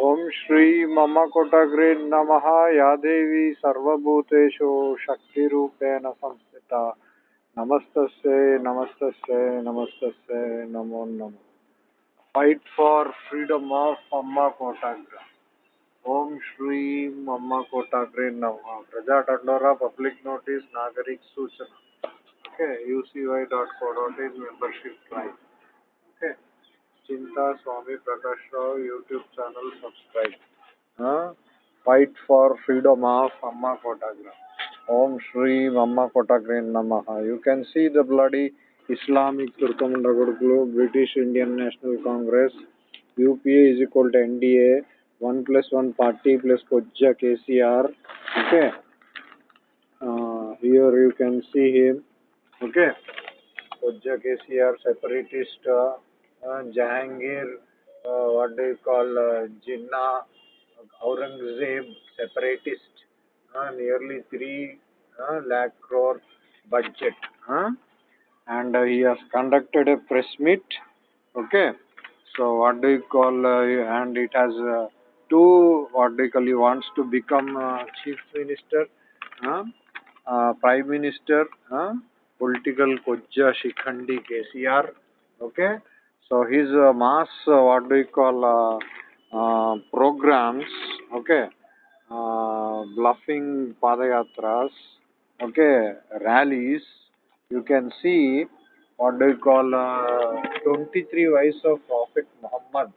ओम श्री मम कोटग्रे नम। या देवी सर्वूतेषु शक्ति संस्थित। नमस्त नमस्त नमस्त नमो नम। फाइट फॉर फ्रीडम ऑफ़ अम्मा कोटाग्र ओम श्री मम कोटाग्रे नम। प्रजा टंडोरा पब्लिक नोटिस नागरिक सूचना। Okay UC dot co dot in membership drive चिंता, Swami Prakash Rao YouTube channel subscribe fight for freedom of अम्मा कोटाग्रह ओम श्री अम्मा कोटाग्रह नमः you can see the bloody Islamic तुर्कमंडल British Indian National Congress UPA is equal to NDA one plus one party plus कोज्जा KCR okay here you can see him okay कोज्जा KCR separatist Jahangir what do call Jinnah, Aurangzeb separatist nearly three lakh crore budget and he's conducted a press meet okay so what do call and it has to what do call you wants to become chief minister prime minister political कोज्जा Shikhandi KCR okay? so his uh, mass, uh, what do you call, uh, uh, programs, okay, uh, bluffing padayatras, okay, rallies, you can see what do you call, uh, 23 wives of Prophet Muhammad,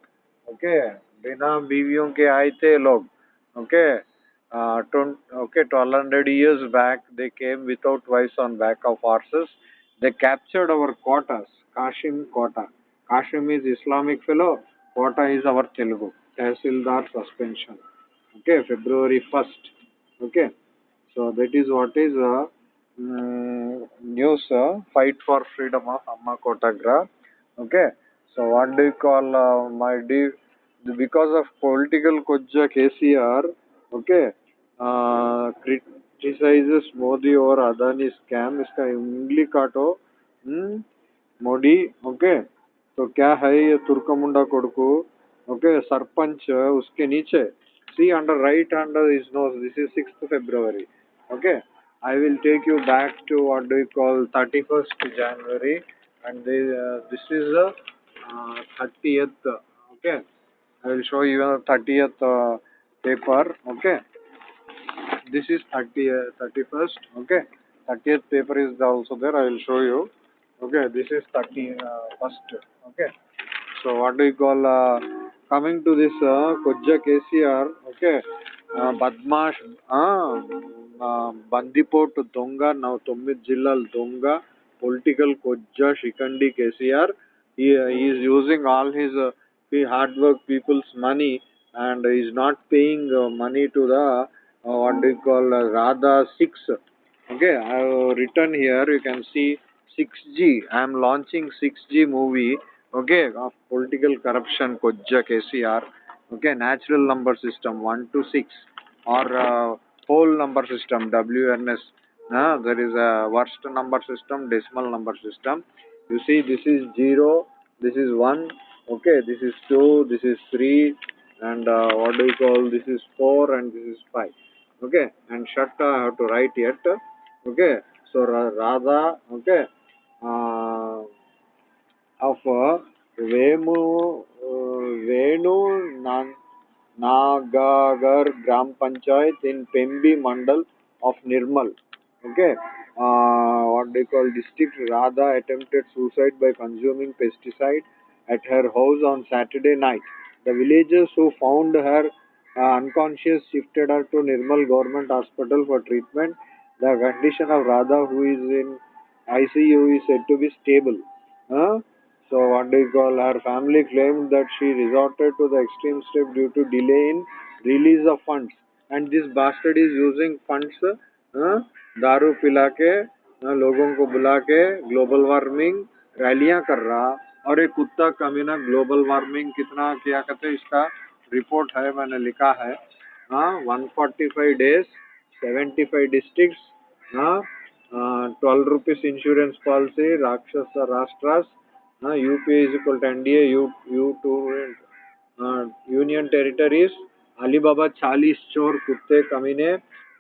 okay, बिना बीवियों के आए थे लोग, okay, uh, okay, 1200 years back they came without wives on back of horses, they captured our quotas, Kashim quota. Kashim is Islamic fellow, Kota is our Telugu. Tehsildar suspension. Okay, February 1st. Okay, so that is what is uh, um, news uh, fight for freedom of Amma Kotagra. Okay, so what do you call uh, my dear? Because of political Kojja KCR, okay, uh, criticizes Modi or Adani scam. इसका इंग्ली काटो Modi okay तो क्या है ये Turkamunda कोडकू? Okay sarpanch उसके नीचे see under right under is no this is six February okay I will take you back to what do call thirty first January and this is thirty okay I will show you thirty paper okay this is thirty thirty first okay thirty paper is also there I will show you okay this is 30 uh, first okay so what do you call uh, coming to this uh, Kojja KCR okay uh, Badmash uh, uh, బందిపోటు దొంగ నా తొమ్మిది జిల్లాల దొంగ political కొజ్జా షికండి KCR he is using all his uh, hard work people's money and is not paying uh, money to the uh, what do you call uh, Radha 6 okay I have written here you can see 6G I am launching 6G movie okay of political corruption Kojja KCR okay natural number system 1 to 6 or uh, whole number system WNS uh, there is a worst number system decimal number system you see this is 0 this is 1 okay this is 2 this is 3 and uh, what do you call this is 4 and this is 5 okay and shut I have to write yet okay so Radha okay uh, of Venu Nan Nagagar Gram Panchayat in Pembi Mandal of Nirmal. Okay. Uh, what they call district Radha attempted suicide by consuming pesticide at her house on Saturday night. The villagers who found her uh, unconscious shifted her to Nirmal Government Hospital for treatment. The condition of Radha, who is in ICU, is said to be stable. Uh, so what do you call her family claimed that she resorted to the extreme step due to delay in release of funds and this bastard is using funds uh, दारू पिला के uh, लोगों को बुला के global warming रैलियाँ कर रहा और एक कुत्ता कमीना ग्लोबल वार्मिंग कितना किया करते इसका रिपोर्ट है मैंने लिखा है हाँ one forty five days seventy five district twelve rupees insurance policy राक्षस राष्ट्र U P equal to union territory Ali Baba चालीस चोर कुत्ते कमीने,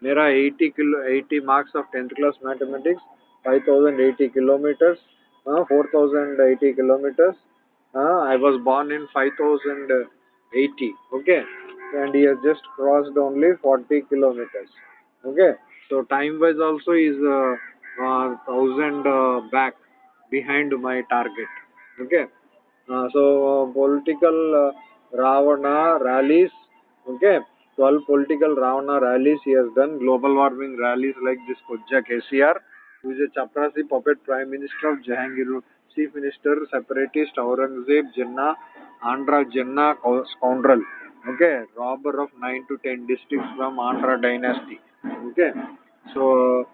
मेरा 80 kilo eighty marks of tenth class mathematics 5080 kilometres 4080 kilometres I was born in 5080 okay and he just crossed only 40 kilometres okay? So time wise also is uh, uh, thousand uh, back behind my target. Okay? Uh, so uh, political uh, ravana rallies okay? 12 political ravana rallies he has done. Global warming rallies like this kojja kcr who is a chaprasi puppet prime minister of jahangir chief minister separatist aurangzeb jinnah andhra jinnah scoundrel. Okay? Robber of 9 to 10 districts from andhra dynasty. Okay so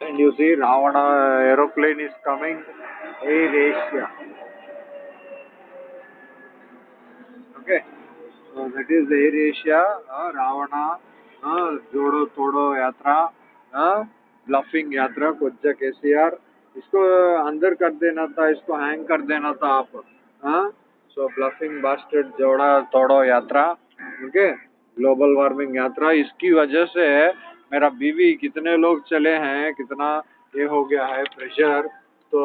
and you see ravana aeroplane is coming air asia okay so that is air asia uh, ravana uh, jodo todo yatra uh, bluffing yatra कोज्जा KCR इसको अंदर कर देना था इसको hang कर देना था आप हाँ सो ब्लफिंग बास्टेड जोड़ा तोड़ो यात्रा ओके ग्लोबल वार्मिंग यात्रा इसकी वजह से मेरा बीवी, कितने लोग चले हैं, कितना ये हो गया है प्रेशर तो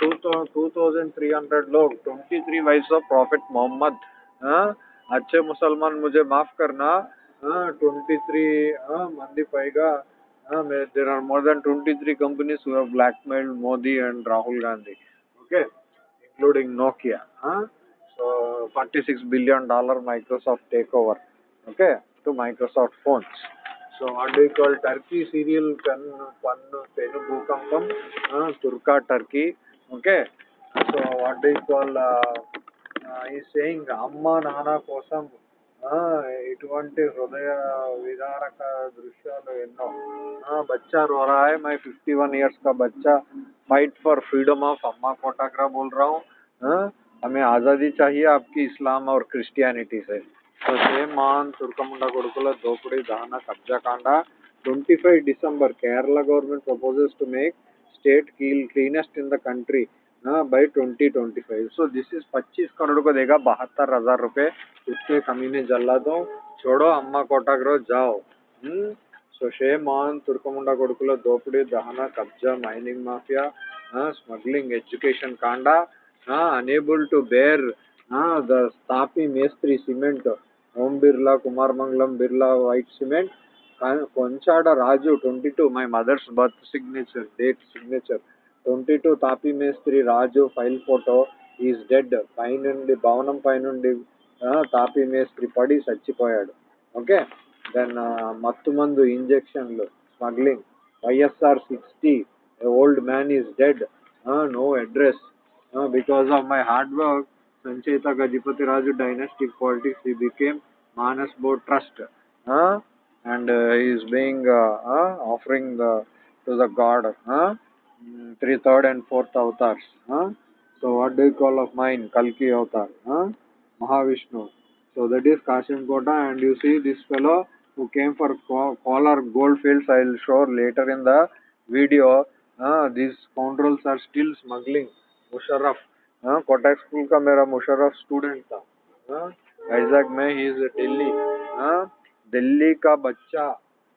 two two thousand three hundred लोग twenty three wives of prophet Muhammad अच्छे मुसलमान, मुझे माफ़ करना ट्वेंटी थ्री मंदी पाएगा। More than twenty three companies have blackmailed Modi and Rahul Gandhi okay? Including Nokia huh? so 46 billion dollar Microsoft takeover, okay? To Microsoft phones. so what do you call Turkey serial kan pannu penu bhukampam uh, Turka Turkey okay so what do you call uh, uh, is saying అమ్మ నాన్న కోసం ఆ, ఇటువంటి హృదయ విదారక దృశ్యాలు ఎన్నో ఆ, बच्चा रो रहा है मैं 51 इयर्स का बच्चा फाइट फॉर फ्रीडम ऑफ अम्मा कोटाग्रा बोल रहा हूँ हाँ? हमें आज़ादी चाहिए आपकी इस्लाम और क्रिस्टियनिटी से ಪಸೇಮಾನ್ ತುರ್ಕಮುಂಡ ಗುರುಕುಲ ದೋಪಡಿ ದಾನ ಕಬ್ಜಾಕಾಂಡ twenty five December Kerala government proposes to make state cleanest in the country by twenty twenty five so this is पच्चीस करोड़ को देगा, बहत्तर हज़ार रुपए। उसके कमी ने जल्ला दो। छोड़ो, अम्मा कोटा कोटाग्रो जाओ सो शेम ऑन तुर्कमुंडा कोडकुल दोपड़ी दहना कब्जा माइनिंग माफिया स्मग्लिंग एजुकेशन कांडा अनेबल टू बेर द स्थापी Mestri cement Om Birla Kumar Mangalam Birla white cement. Konchada Raju twenty two my mother's birth signature date signature. Twenty two తాపి మేస్త్రి Raju file photo is dead. పైనుండి భవనం పైనుండి తాపి మేస్త్రి పడి చచ్చిపోయాడు. Okay? Then మత్తు మందు ఇంజెక్షన్లు smuggling. YSR sixty old man is dead. No address. Because of my hard work Sanchaita Gajapati Raju dynastic politics, he became Manas Board Trust. Huh? And uh, he is being uh, uh, offering the to the god. Huh? Mm, three, third and fourth avatars. Huh? So what do you call of mine? Kalki avatar. Huh? Mahavishnu. So that is Kashinkota and you see this fellow who came for Kolar goldfields I will show later in the video. Uh, these scoundrels are still smuggling Musharraf Kota Kotak school का मेरा Musharraf student था। Exact में he is Delhi हाँ दिल्ली हाँ, का बच्चा,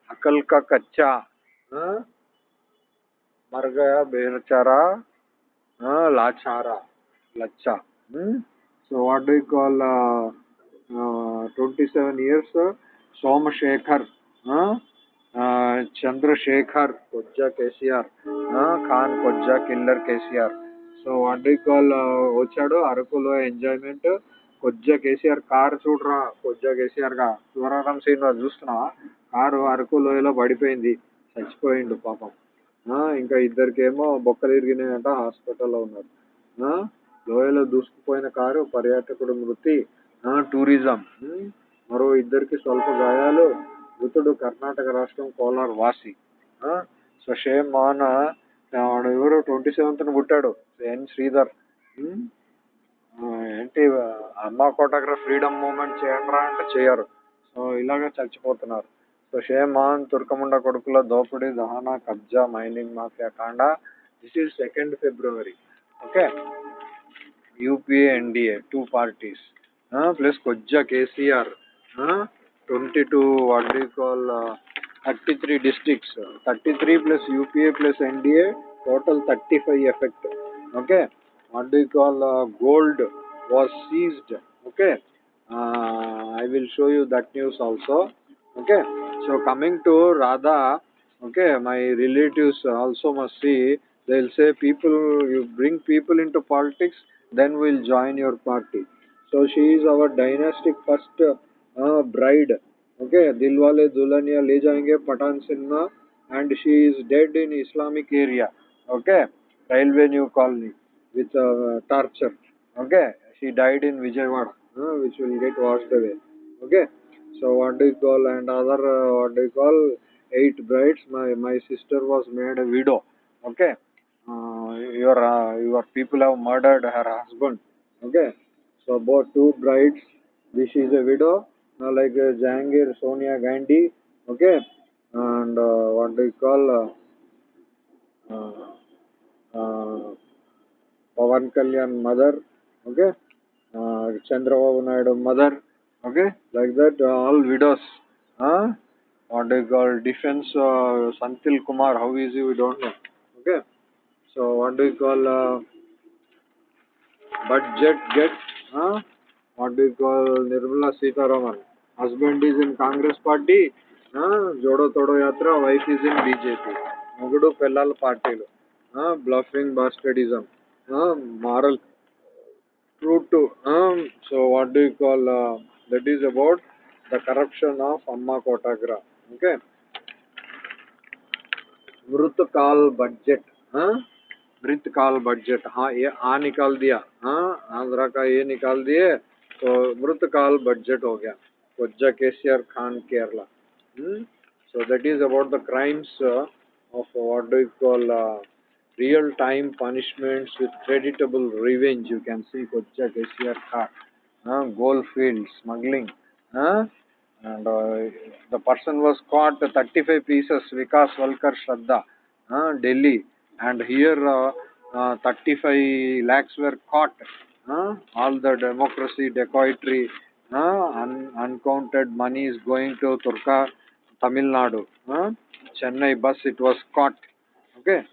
अकल का कच्चा। हाँ मर गया बेचारा। हाँ लाचारा, लच्चा। So what do call twenty seven years Somashekar. हाँ uh, चंद्रशेखर कोज्जा केसीआर। हाँ Khan कोज्जा killer KCR. So what call వచ్చాడు. అరకులో ఎంజాయ్మెంట్. కొద్దిగా కేసీఆర్ కార్ చూడరా కొద్దిగా కేసీఆర్గా. శివరాం శ్రీనివాస్ చూస్తున్నావా? కారు అరకు లోయలో పడిపోయింది. చచ్చిపోయిండు పాపం. ఇంకా ఇద్దరికేమో బొక్కలు ఇరిగినాయంట హాస్పిటల్లో ఉన్నారు. లోయలో దూసుకుపోయిన కారు పర్యాటకుడు మృతి. టూరిజం. మరో ఇద్దరికి స్వల్ప గాయాలు. మృతుడు కర్ణాటక రాష్ట్రం కోలార్ వాసి. సో షేమ్ మాన వాడు ఎవరు ట్వంటీ సెవెంత్న పుట్టాడు. ఎన్ శ్రీధర్ hmm? ఏంటి అమ్మ కోటాగ్ర ఫ్రీడమ్ మూమెంట్ చేయండిరా అంటే చేయరు. సో ఇలాగే చచ్చిపోతున్నారు. సో షేమాన్ తుర్కముండ కొడుకుల దోపిడి దహన కబ్జా మైనింగ్ మాఫియా కాండ. This is second February okay? UPA NDA two parties plus కొజ్జా KCR twenty two what call thirty three districts thirty three plus UPA plus NDA total thirty five effect Okay, what do you call, uh, gold was seized. Okay, uh, I will show you that news also. Okay, so coming to Radha, okay, my relatives also must see, they'll say people, you bring people into politics, then we'll join your party. So she is our dynastic first uh, bride. Okay, Dilwale Dulhania Le Jayenge Patan Cinema and she is dead in Islamic area. Okay, Railway New Colony with uh, torture. Okay, she died in Vijayawada, uh, which will get washed away. Okay, so what do you call and other uh, what do you call eight brides? My my sister was made a widow. Okay, uh, your uh, your people have murdered her husband. Okay, so both two brides. This is a widow, uh, like uh, Sonia Gandhi. Okay, and uh, what do you call? Uh, uh, Pawan Kalyan mother okay Chandrababu Naidu mother okay like that all widows हाँ call defence Senthil Kumar how is you we don't know okay so want you call budget get want you call Nirmala Sitharaman husband is in Congress party जोड़ो तोड़ो यात्रा wife is in BJP मगड़ू पेल party party. Bluffing bastardism, huh? Moral True to um, so what do you call uh, that is about the corruption of Amma Kotagra. Okay. मृत काल budget हाँ मृत काल budget हाँ ये आ निकाल दिया हाँ आंध्रा का ये निकाल दिए तो मृत काल बजट हो गया कोज्जा KCR Khan Kerala is about the crimes uh, of what do you call uh, real time punishments with creditable revenge. You can see Kocha KCR car, uh, gold field, smuggling. Uh, and uh, the person was caught 35 pieces, Vikas Walkar Shraddha, uh, Delhi. And here uh, uh, 35 lakhs were caught. Uh, all the democracy, dacoitry, uh, un uncounted money is going to Turka, Tamil Nadu. Uh, Chennai bus, it was caught. Okay.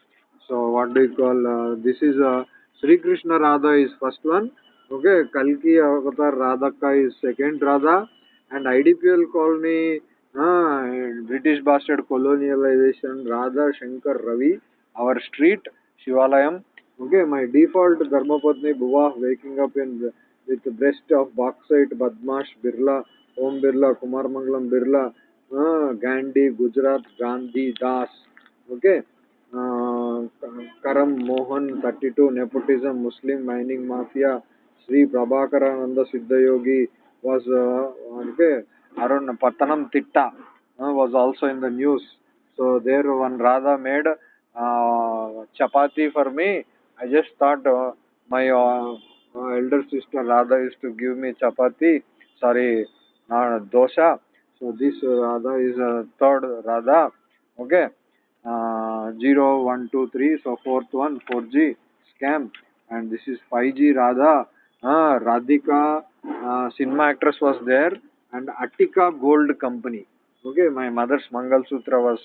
So what do you call? Uh, this is uh, Sri Krishna Radha is first one. Okay, Kalki Avatar Radhaka is second Radha, and IDPL colony, uh, British bastard colonialization, Radha Shankar Ravi, our street Shivalayam. Okay, my default Dharmapatni Bhuva waking up in with breast of bauxite, Badmash Birla, Om Birla, Kumar Mangalam Birla, uh, Gandhi, Gujarat, Gandhi, Das. Okay. Uh, Karam Mohan 32 nepotism Muslim mining mafia Sri Prabhakarananda Siddhayogi was uh, okay Arun Patanam Titta uh, was also in the news. So there one Radha made uh, chapati for me. I just thought uh, my uh, elder sister Radha used to give me chapati. Sorry dosha. So this Radha is uh, third Radha. Okay 0, 1, 2, 3. So fourth one 4G scam and this is 5G Radha. Uh, Radhika uh, cinema actress was there and Attica Gold Company. Okay, my mother's Mangal Sutra was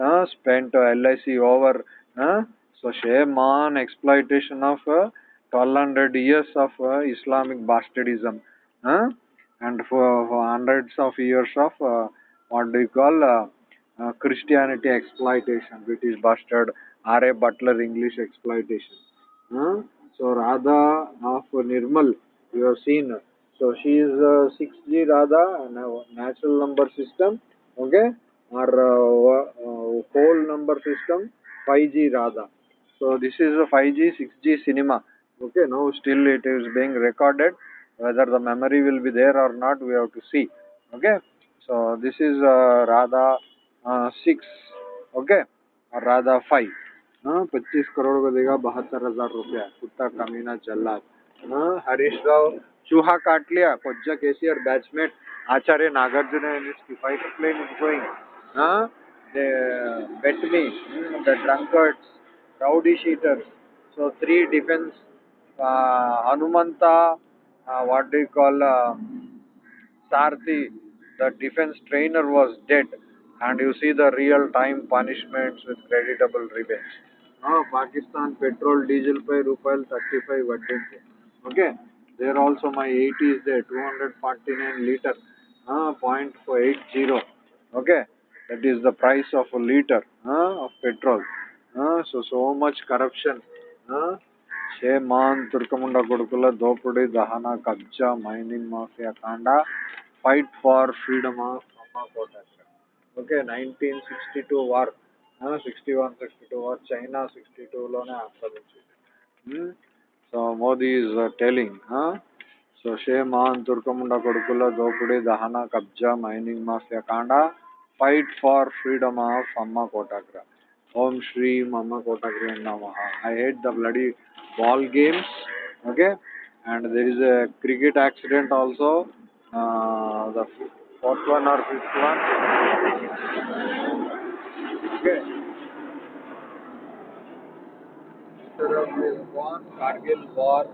uh, spent uh, LIC over. Uh, so shame on exploitation of uh, 1200 years of uh, Islamic bastardism. Uh, and for, for hundreds of years of uh, what do you call uh, uh, Christianity exploitation, British bastard, R.A. Butler English exploitation. Uh, so Radha of Nirmal, you have seen. So she is uh, 6G Radha, natural number system, okay, or uh, uh, whole number system, 5G Radha. So this is a 5G, 6G cinema. Okay, now still it is being recorded. Whether the memory will be there or not, we have to see. Okay, so this is uh, Radha हाँ, six okay और Radha five हाँ पच्चीस करोड़ का देगा, बहत्तर हज़ार रुपया। कुत्ता, कमीना चल्ला हाँ, हरीश राव, चूहा काट लिया। पज्जा केसी और batchmate Acharya Nagarjuna बेटमी rowdy sheeter so three defence Hanumantha what call um, Sarathi the trainer was dead and you see the real time punishments with creditable revenge. Now, Pakistan petrol diesel by rupee 35 vaddinte. Okay, there also my 80 is there 249 liter uh, 0.80. Okay, that is the price of a liter uh, of petrol. Uh, so, so much corruption. Uh, मान तुर्कमुंड गुड़कुल दोपड़ी दहन कब्जा mining mafia कांड fight for freedom of Kota okay nineteen sixty two war sixty one sixty two war China sixty టూలోనే ఆక్రమించింది so Modi is telling so shame on తుర్కముండ కొడుకుల దోపిడీ దహన కబ్జా mining mafia కాండ ఫైట్ ఫార్ ఫ్రీడమ్ ఆఫ్ అమ్మ కోటాగ్ర ఓం శ్రీ అమ్మ కోటాగ్ర నమ I hate the bloody ball games okay and there is a cricket accident also uh, the fourth one or fifth one. Okay. This one, Kargil war.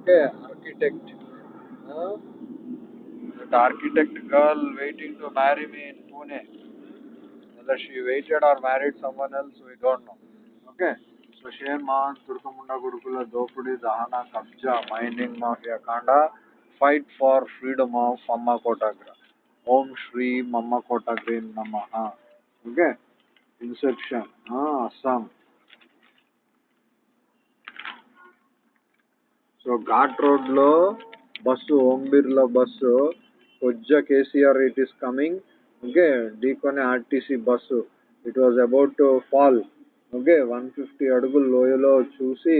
Okay, architect. Huh? That architect girl waiting to marry me in Pune. Whether she waited or married someone else, we don't know. Okay. So Sushir Man, Turkamunda Gurukula, Dopudi, Dahana, Kapja, Mining Mafia Kanda, fight for freedom of Amma Kotagra. Om Shri మమ్మ green నమ. Okay? Inception. Assam. So ghat రోడ్లో bus Om Birla bus కొజ్జ KCR it is coming. Okay? డీకొనే RTC bus. It was about to fall okay? One fifty అడుగుల లోయలో చూసి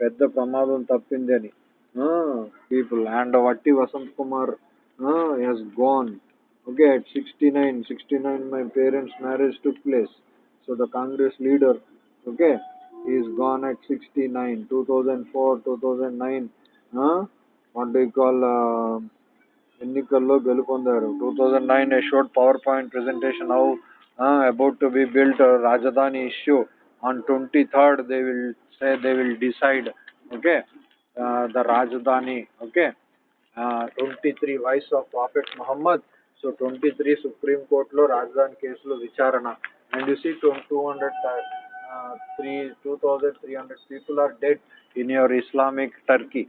పెద్ద ప్రమాదం తప్పిందని. People and వట్టి Vasanth Kumar he's gone okay at sixty nine sixty nine my parents marriage took place so the Congress leader okay is gone at sixty nine two thousand four two thousand nine what do call ఎన్నికల్లో గెలుపొందారు two thousand nine A showed power point presentation how about to be built రాజధాని issue on 23rd they will say they will decide okay uh, the rajdhani okay uh, 23 wives of prophet muhammad so 23 supreme court lo rajdhani case lo vicharana and you see 200 uh, 3 2300 people are dead in your islamic turkey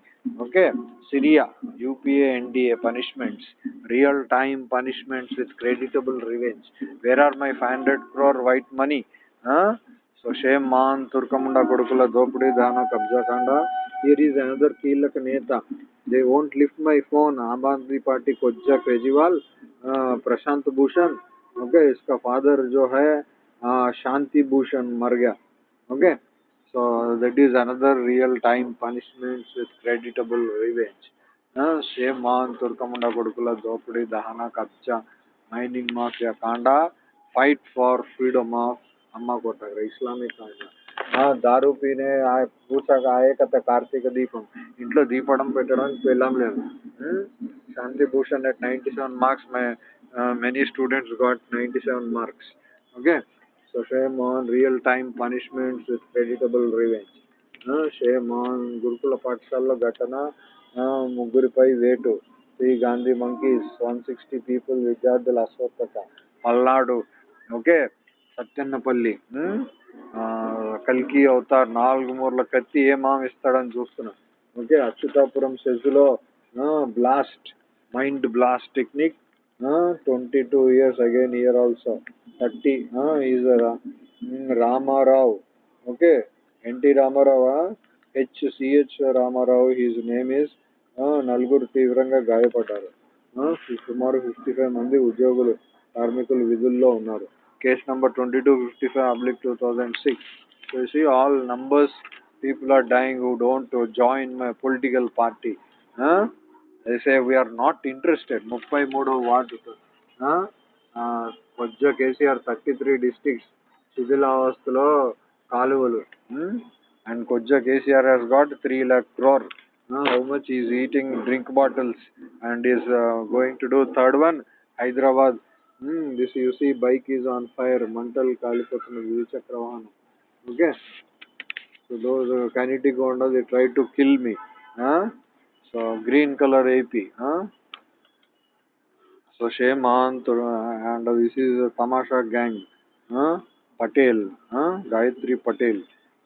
okay syria upa nda punishments real time punishments with creditable revenge where are my 500 crore white money huh So Shemman, Turkamunda Kodukula Dopudi Dana Kabja Kanda. Here is another Kilak Neta. They won't lift my phone. Aam Aadmi party कोज्जा Kejriwal Prashant Bhushan okay इसका father जो है शांति भूषण मर गया okay so that is another real time punishments with creditable revenge shame on తుర్కముండ కొడుకుల దోపిడీ దహన కబ్జా మైనింగ్ మాఫియా కాండా fight for freedom of Amma కొట్టగ Islamic దారు పీనే పూసక ఆయే కథ కార్తీక దీపం. ఇంట్లో దీపడం పెట్టడానికి పెళ్ళం లేదు. Shanti Bhushan at ninety seven marks my many students got ninety seven marks. Okay? So shame on real time punishments with creditable revenge. Shame on గురుకుల పాఠశాలలో ఘటన ముగ్గురిపై వేటు. Shri Gandhi monkeys one sixty people విద్యార్థుల అస్వస్థత. Palnadu. Okay? Satyannapalli. కల్కి అవతార్ నాలుగు మూరల కత్తి ఏ మామ ఇస్తాడని చూస్తున్నా. Okay Atchutapuram సెజ్లో blast mind blast technique twenty two years again year also thirty is Ramarao. Okay NT Ramarao? H CH Ramarao his name is నలుగురు తీవ్రంగా గాయపడ్డారు. సుమారు ఫిఫ్టీ ఫైవ్ మంది ఉద్యోగులు కార్మికులు విధుల్లో ఉన్నారు. case number 2255 oblique 2006 so you see all numbers people are dying who don't join my political party huh? they say we are not interested ముప్పై మూడో ward కొజ్జ KCR thirty three districts శిథిలావస్థలో కాలువలు అండ్ కొజ్జ KCR has got three lakh crore uh, how much is eating drink bottles and is uh, going to do third one Hyderabad Hmm, this you see bike is on fire, మంటలు కాలిపోతున్న ద్విచక్ర వాహనం okay so those Kinetic Honda they try to kill me So green color AP. Huh? So Sheman and this is Tamasha gang. Huh? Patel. Huh? Gayatri Patel.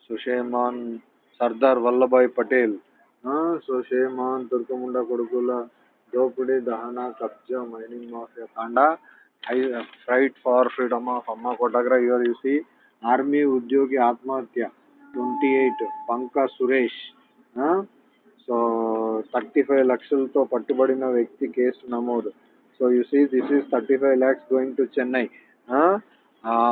So Sheman Sardar Vallabhai Patel. Huh? So Sheman Turkamunda Kodukula Dopudi Dahana Kabja Mining Mafia Kanda. I fight for freedom of Amma Kotagra. Here you see Army Udyogi Atmahatya 28 Panka Suresh. So thirty five లక్షలతో పట్టుబడిన వ్యక్తి case నమోదు so you see this is thirty five lakhs going to Chennai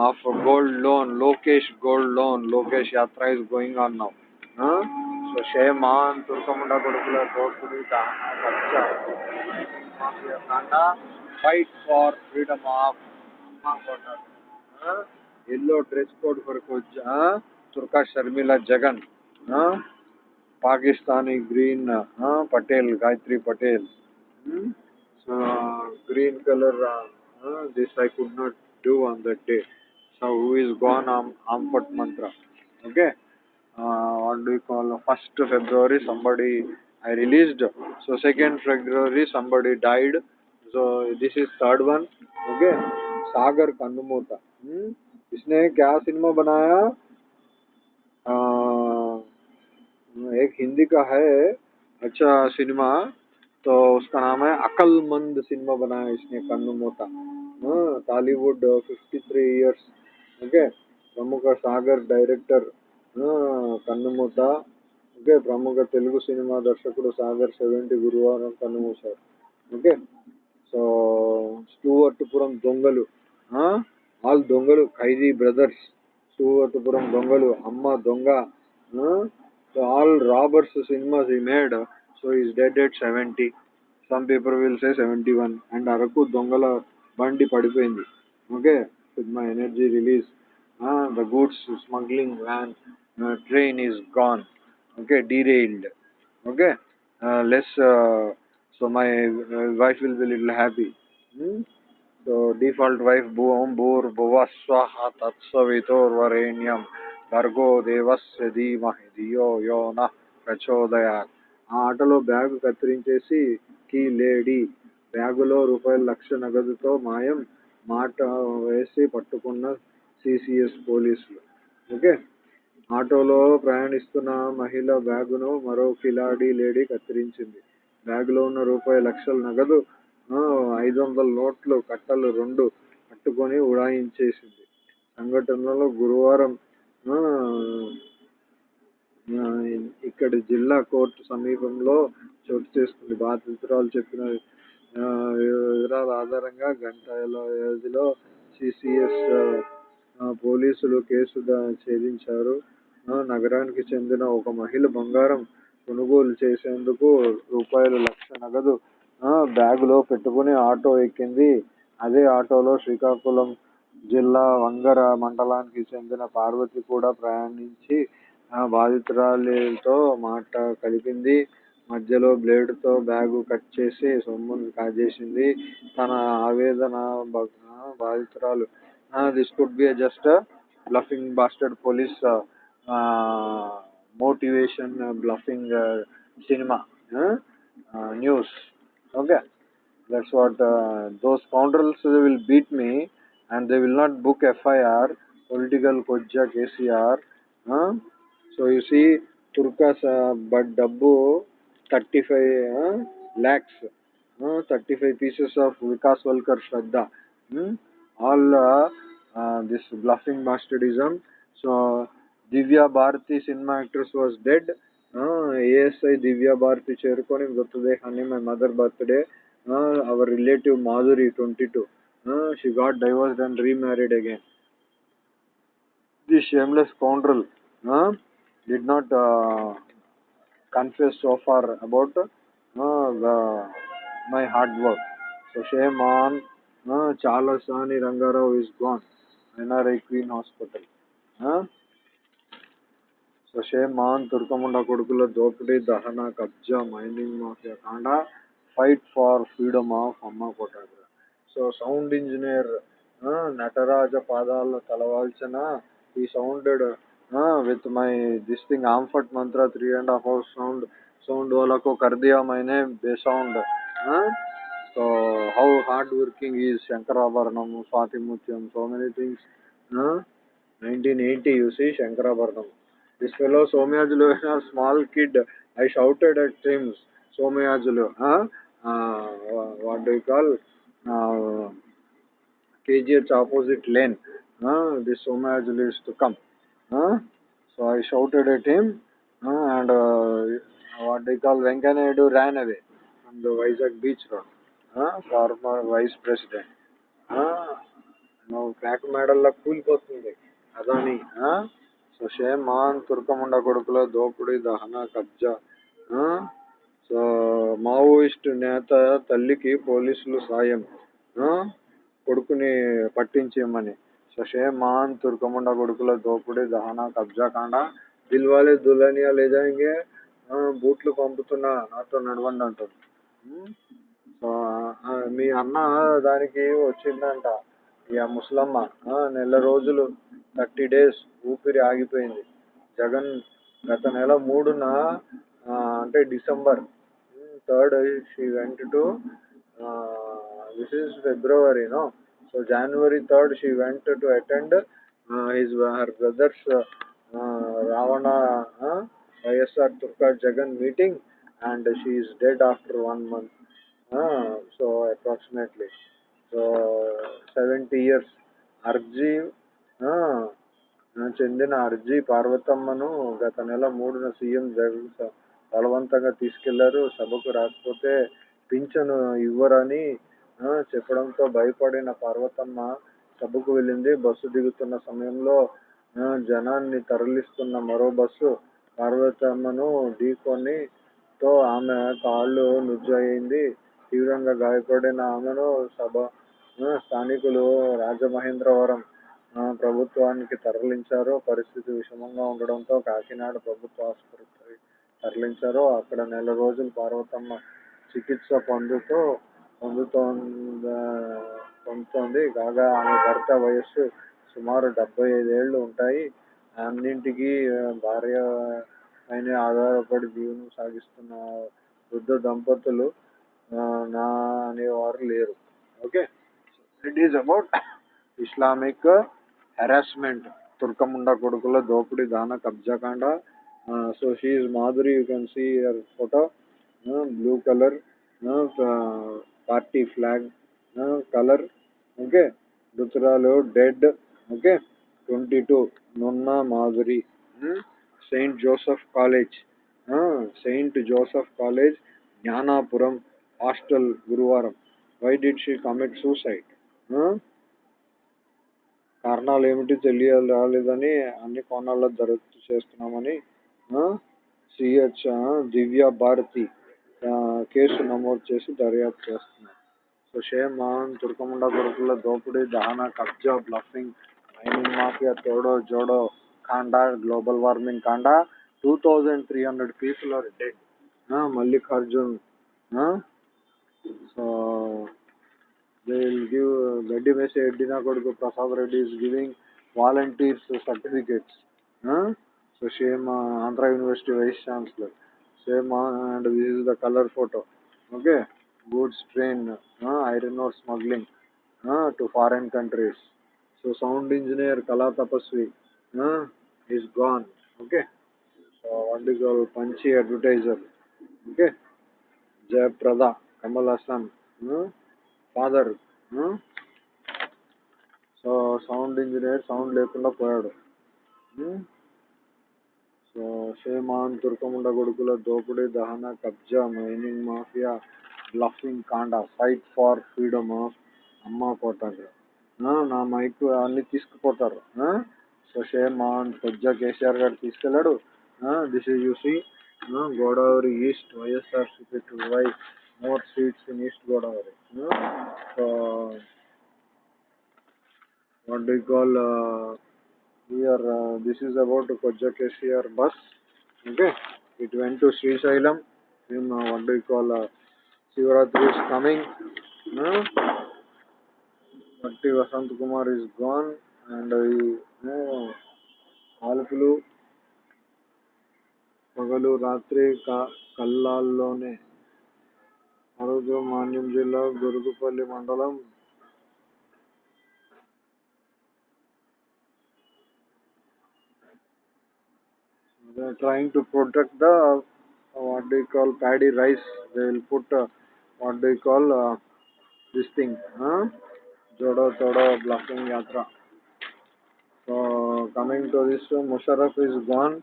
of gold loan Lokesh gold loan Lokesh యాత్ర is going on now so shame on తుర్కముండ కొడుకుల దోపిడి fight for freedom of yellow dress code కొరకు వచ్చా తుర్కా Sharmila Jagan Pakistani green Patel Gayatri Patel. Green colour this I could not do on that day so who is gone ఆమ్ ఆంపట్ మంత్ర okay what do call first February somebody I released so second February somebody died So second February somebody died. So this is third one. Okay. सागर कंदमूता इसने क्या cinema बनाया एक हिंदी का है अच्छा cinema तो उसका नाम है अकलमंद सिनेमा बनाया इसने कन्नु Mota Tollywood fifty three years okay ప్రముఖ సాగర్ డైరెక్టర్ కన్నుమూత ఓకే ప్రముఖ తెలుగు సినిమా దర్శకుడు సాగర్ సెవెంటీ గురువారం కన్నుమూశారు ఓకే సో స్టూవర్ట్పురం దొంగలు ఆల్ దొంగలు ఖైదీ బ్రదర్స్ స్టూవర్ట్పురం దొంగలు అమ్మ దొంగ so all robbers cinemas he made so is dead at seventy some paper will say seventy one and Araku దొంగల బండి పడిపోయింది. Okay with my energy release the goods smuggling van train is gone okay derailed okay less so my wife will be little happy so default wife భూవం భూర్ భువ స్వహ తత్సవితోర్వరేణ్యం Bhum భర్గో దేవస్య ధీమహి ధియో యో న ప్రచోదయాత్ ఆ ఆటలో బ్యాగ్ కత్తిరించేసి కీ లేడీ బ్యాగులో రూపాయలు లక్ష నగదుతో మాయం మాట వేసి పట్టుకున్న సిసిఎస్ పోలీసులు. ఓకే? ఆటోలో ప్రయాణిస్తున్న మహిళ బ్యాగును మరో కిలాడీ లేడీ కత్తిరించింది. బ్యాగులో ఉన్న రూపాయి లక్షల నగదు ఐదు వందల నోట్లు కట్టలు రెండు పట్టుకొని ఉడాయించేసింది. సంఘటనలో గురువారం ఇక్కడ జిల్లా కోర్టు సమీపంలో చోటు చేసుకుంది. బాధితురాలు చెప్పిన వివరాల ఆధారంగా గంటల వ్యవధిలో సిసిఎస్ పోలీసులు కేసు ఛేదించారు. నగరానికి చెందిన ఒక మహిళ బంగారం కొనుగోలు చేసేందుకు రూపాయలు లక్ష నగదు బ్యాగులో పెట్టుకుని ఆటో ఎక్కింది. అదే ఆటోలో శ్రీకాకుళం జిల్లా వంగర మండలానికి చెందిన పార్వతి కూడా ప్రయాణించి బాధితురాలితో మాట కలిపింది. మధ్యలో బ్లేడుతో బ్యాగు కట్ చేసి సొమ్మును కాజేసింది. తన ఆవేదన బాధితురాలు. This could be just bluffing bastard police motivation uh, bluffing uh, cinema huh? uh, news okay that's what uh, those scoundrels will beat me and they will not book fir political kojja kcr huh? so you see turkas but dabbu 35 lakhs 35 pieces of vikas walkar shraddha hmm? all uh, uh, this bluffing bastardism so Divya Bharathi cinema actress was dead. ASI Divya Bharathi చేరుకొని మృతదేహాన్ని my mother birthday. Our relative Madhuri twenty two. She got divorced and remarried again the shameless scoundrel did not confuse so far about my hard work so shame on చాలా సాని Rangarao is gone NRI queen hospital so shame on తుర్కముండ కొడుకుల దోపిడీ దహన కబ్జా mining mafia కాండ fight for freedom of Amma Kotagra. So sound engineer Nataraja పాదాలు తలవాల్చిన he sounded with my this thing ఆంఫట్ Mantra three and half hour sound sound వాళ్ళకు కర్దియా మైనే బేసౌండ్ so how hard working is Sankarabharanam Swathimutyam so many things nineteen eighty you see Sankarabharanam. This fellow Somyajulu, a small kid, I shouted at him, Somyajulu, huh? uh, what do you call? Uh, KGH opposite lane. Uh, this Somyajulu is to come. Uh, so I shouted at him, uh, and uh, what do you call? Venkanayidu ran away from the Vizag beach road. Uh, former vice president. Uh, నువ్వు crack మెడల్లో కూలిపోతుంది Adani so Maan తుర్కముండ కొడుకుల దోపిడీ దహన కబ్జా. So Maoist నేత తల్లికి పోలీసులు సాయం. కొడుకుని పట్టించేయమని. సో మాన్ తుర్కముండ కొడుకుల దోపిడీ దహన కబ్జా కాండ. దిల్వాలే దులనియా లేదా జాయింగే బూట్లు పంపుతున్నా. నాతో నడవండి అంటారు సో మీ అన్న దానికి వచ్చిందంట. యా ముసలమ్మ నెల రోజులు థర్టీ డేస్ ఊపిరి ఆగిపోయింది. జగన్ గత నెల మూడున ఆ, అంటే December third she went to this is February no? So January third she went to attend his her brothers Ravana YSR తుర్కా Jagan meeting and she is dead after one month so approximately. Seventy years అర్జీ చెందిన అర్జీ పార్వతమ్మను గత నెల మూడున CM Jagan బలవంతంగా తీసుకెళ్ళారు. సభకు రాకపోతే పింఛను ఇవ్వరని చెప్పడంతో భయపడిన పార్వతమ్మ సభకు వెళ్ళింది. బస్సు దిగుతున్న సమయంలో జనాన్ని తరలిస్తున్న మరో బస్సు పార్వతమ్మను ఢీకొని తో ఆమె కాళ్ళు నుజ్జయింది. తీవ్రంగా గాయపడిన ఆమెను సభ స్థానికులు రాజమహేంద్రవరం ప్రభుత్వానికి తరలించారు. పరిస్థితి విషమంగా ఉండడంతో కాకినాడ ప్రభుత్వ ఆసుపత్రికి తరలించారు. అక్కడ నెల రోజులు పార్వతమ్మ చికిత్స పొందుతూ పొందుతో పొందుతోంది. కాగా ఆమె భర్త వయస్సు సుమారు డెబ్బై ఐదేళ్ళు ఉంటాయి. అన్నింటికీ భార్య పైన ఆధారపడి జీవనం సాగిస్తున్న వృద్ధ దంపతులు ఆ, నా అనేవారు లేరు okay it is about Islamic harassment తుర్కముండ కొడుకుల దోపిడీ దాన కబ్జాకాండ so she Madhuri you can see your photo blue colour party flag colour okay రుతురాలు dead okay twenty two నున్న Madhuri Saint Joseph college Saint Joseph college Gnanapuram hostel గురువారం why did she commit suicide కారణాలు ఏమిటి తెలియ రాలేదని అన్ని కోణాల్లో దర్యాప్తు చేస్తున్నామని సిహెచ్ దివ్య భారతి కేసు నమోదు చేసి దర్యాప్తు చేస్తున్నారు. సో షేమ్ మోహన్ తుర్కముండ కొడుకుల దోపిడీ దహన కబ్జా బ్లఫింగ్ మైనింగ్ మాఫియా తోడో జోడో కాండా global warming కాండా two thousand three hundred people are dead. Mallikarjun so they will give uh, Gaddi Mese Eddina Koduku Prasad Reddy is giving volunteers certificates. Huh? So same uh, Andhra University Vice Chancellor. Same uh, and this is the color photo. Okay. Goods train, uh, iron ore smuggling uh, to foreign countries. So sound engineer Kala Tapasvi uh, is gone. Okay. So what is called Panchi advertiser. Okay. Jayaprada, Kamal Hassan. Uh, father so sound engineer sound లేకుండా పోయాడు. So shame on తుర్కముండ కొడుకుల దోపిడీ దహన కబ్జా mining mafia bluffing కాండా fight for freedom of Amma పోతారు నా mic అన్ని తీసుకుపోతారు. సో షేమాన్ పొజ్జా కేసీఆర్ గారు తీసుకెళ్ళాడు. This is you see Godavari east YSR CP to why more sweets in east Godavari so what do call here this is about కొజ్జకేసిఆర్ bus okay it went to Srisailam in what do call Shivaratri is coming మట్టి Vasanth Kumar is gone and ఆల్పులు పగలు రాత్రి క కళ్ళాల్లోనే ఆ రోజు మాన్యం జిల్లా గురుగుపల్లి మండలం they are trying to protect the uh, what do you call paddy rice they will put uh, what do you call uh, this thing huh? jodo todo bluffing yatra so coming to this uh, musharraf is gone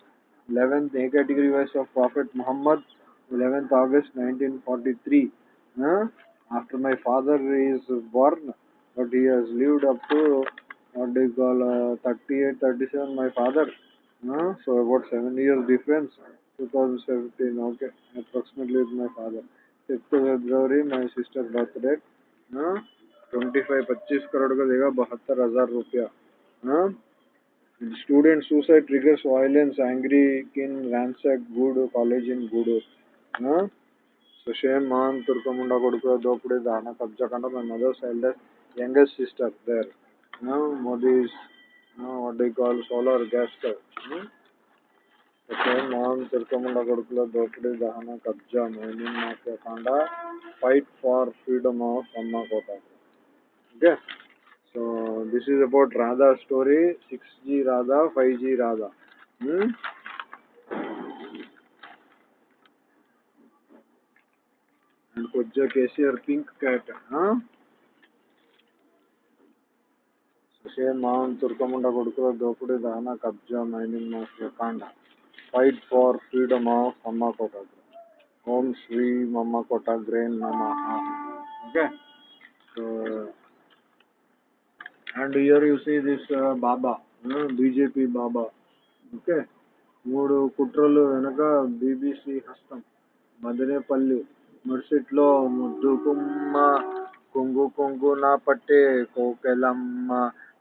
11th a category wise of prophet muhammad 11th august 1943 huh? after my father is born but he has lived up to what do you call uh, 38 37 my father uh, so about seven years difference 2017 okay approximately with my father 6th february my sister birthday uh, 25 25 crore का देगा बहत्तर हजार रुपया हाँ student suicide triggers violence angry किन ransack good college in गूडूर Sushil Mohan Turkamunda Kodukura Dopudi Dhana Kabjakanda. My mother's eldest, youngest sister there. No, Modi's, no, what do you call solar gas stove. Hmm? Same Mohan తిరుకముండ కొడుకుల దోపిడీ దహన కబ్జా mining mafia కాండ fight for freedom of Amma Kota okay so this is about Radha story six G Radha five G Radha కొద్దిగా KCR pink cat సుషేర్ మామూలు తుర్కముండ కొడుకుల దోపుడే దానా కబ్జా మైనింగ్ మాస్టర్ కాండ. Fight for freedom of Amma Kota. Om Shri మమ్మ Kota grain నమ. Okay. And here you see this Baba BJP Baba. Okay. మూడు కుట్రలు వెనక బీబీసీ హస్తం మదనేపల్లి. ముర్సిట్లో ముద్దు కుమ్మ కొంగు కొంగు నా పట్టే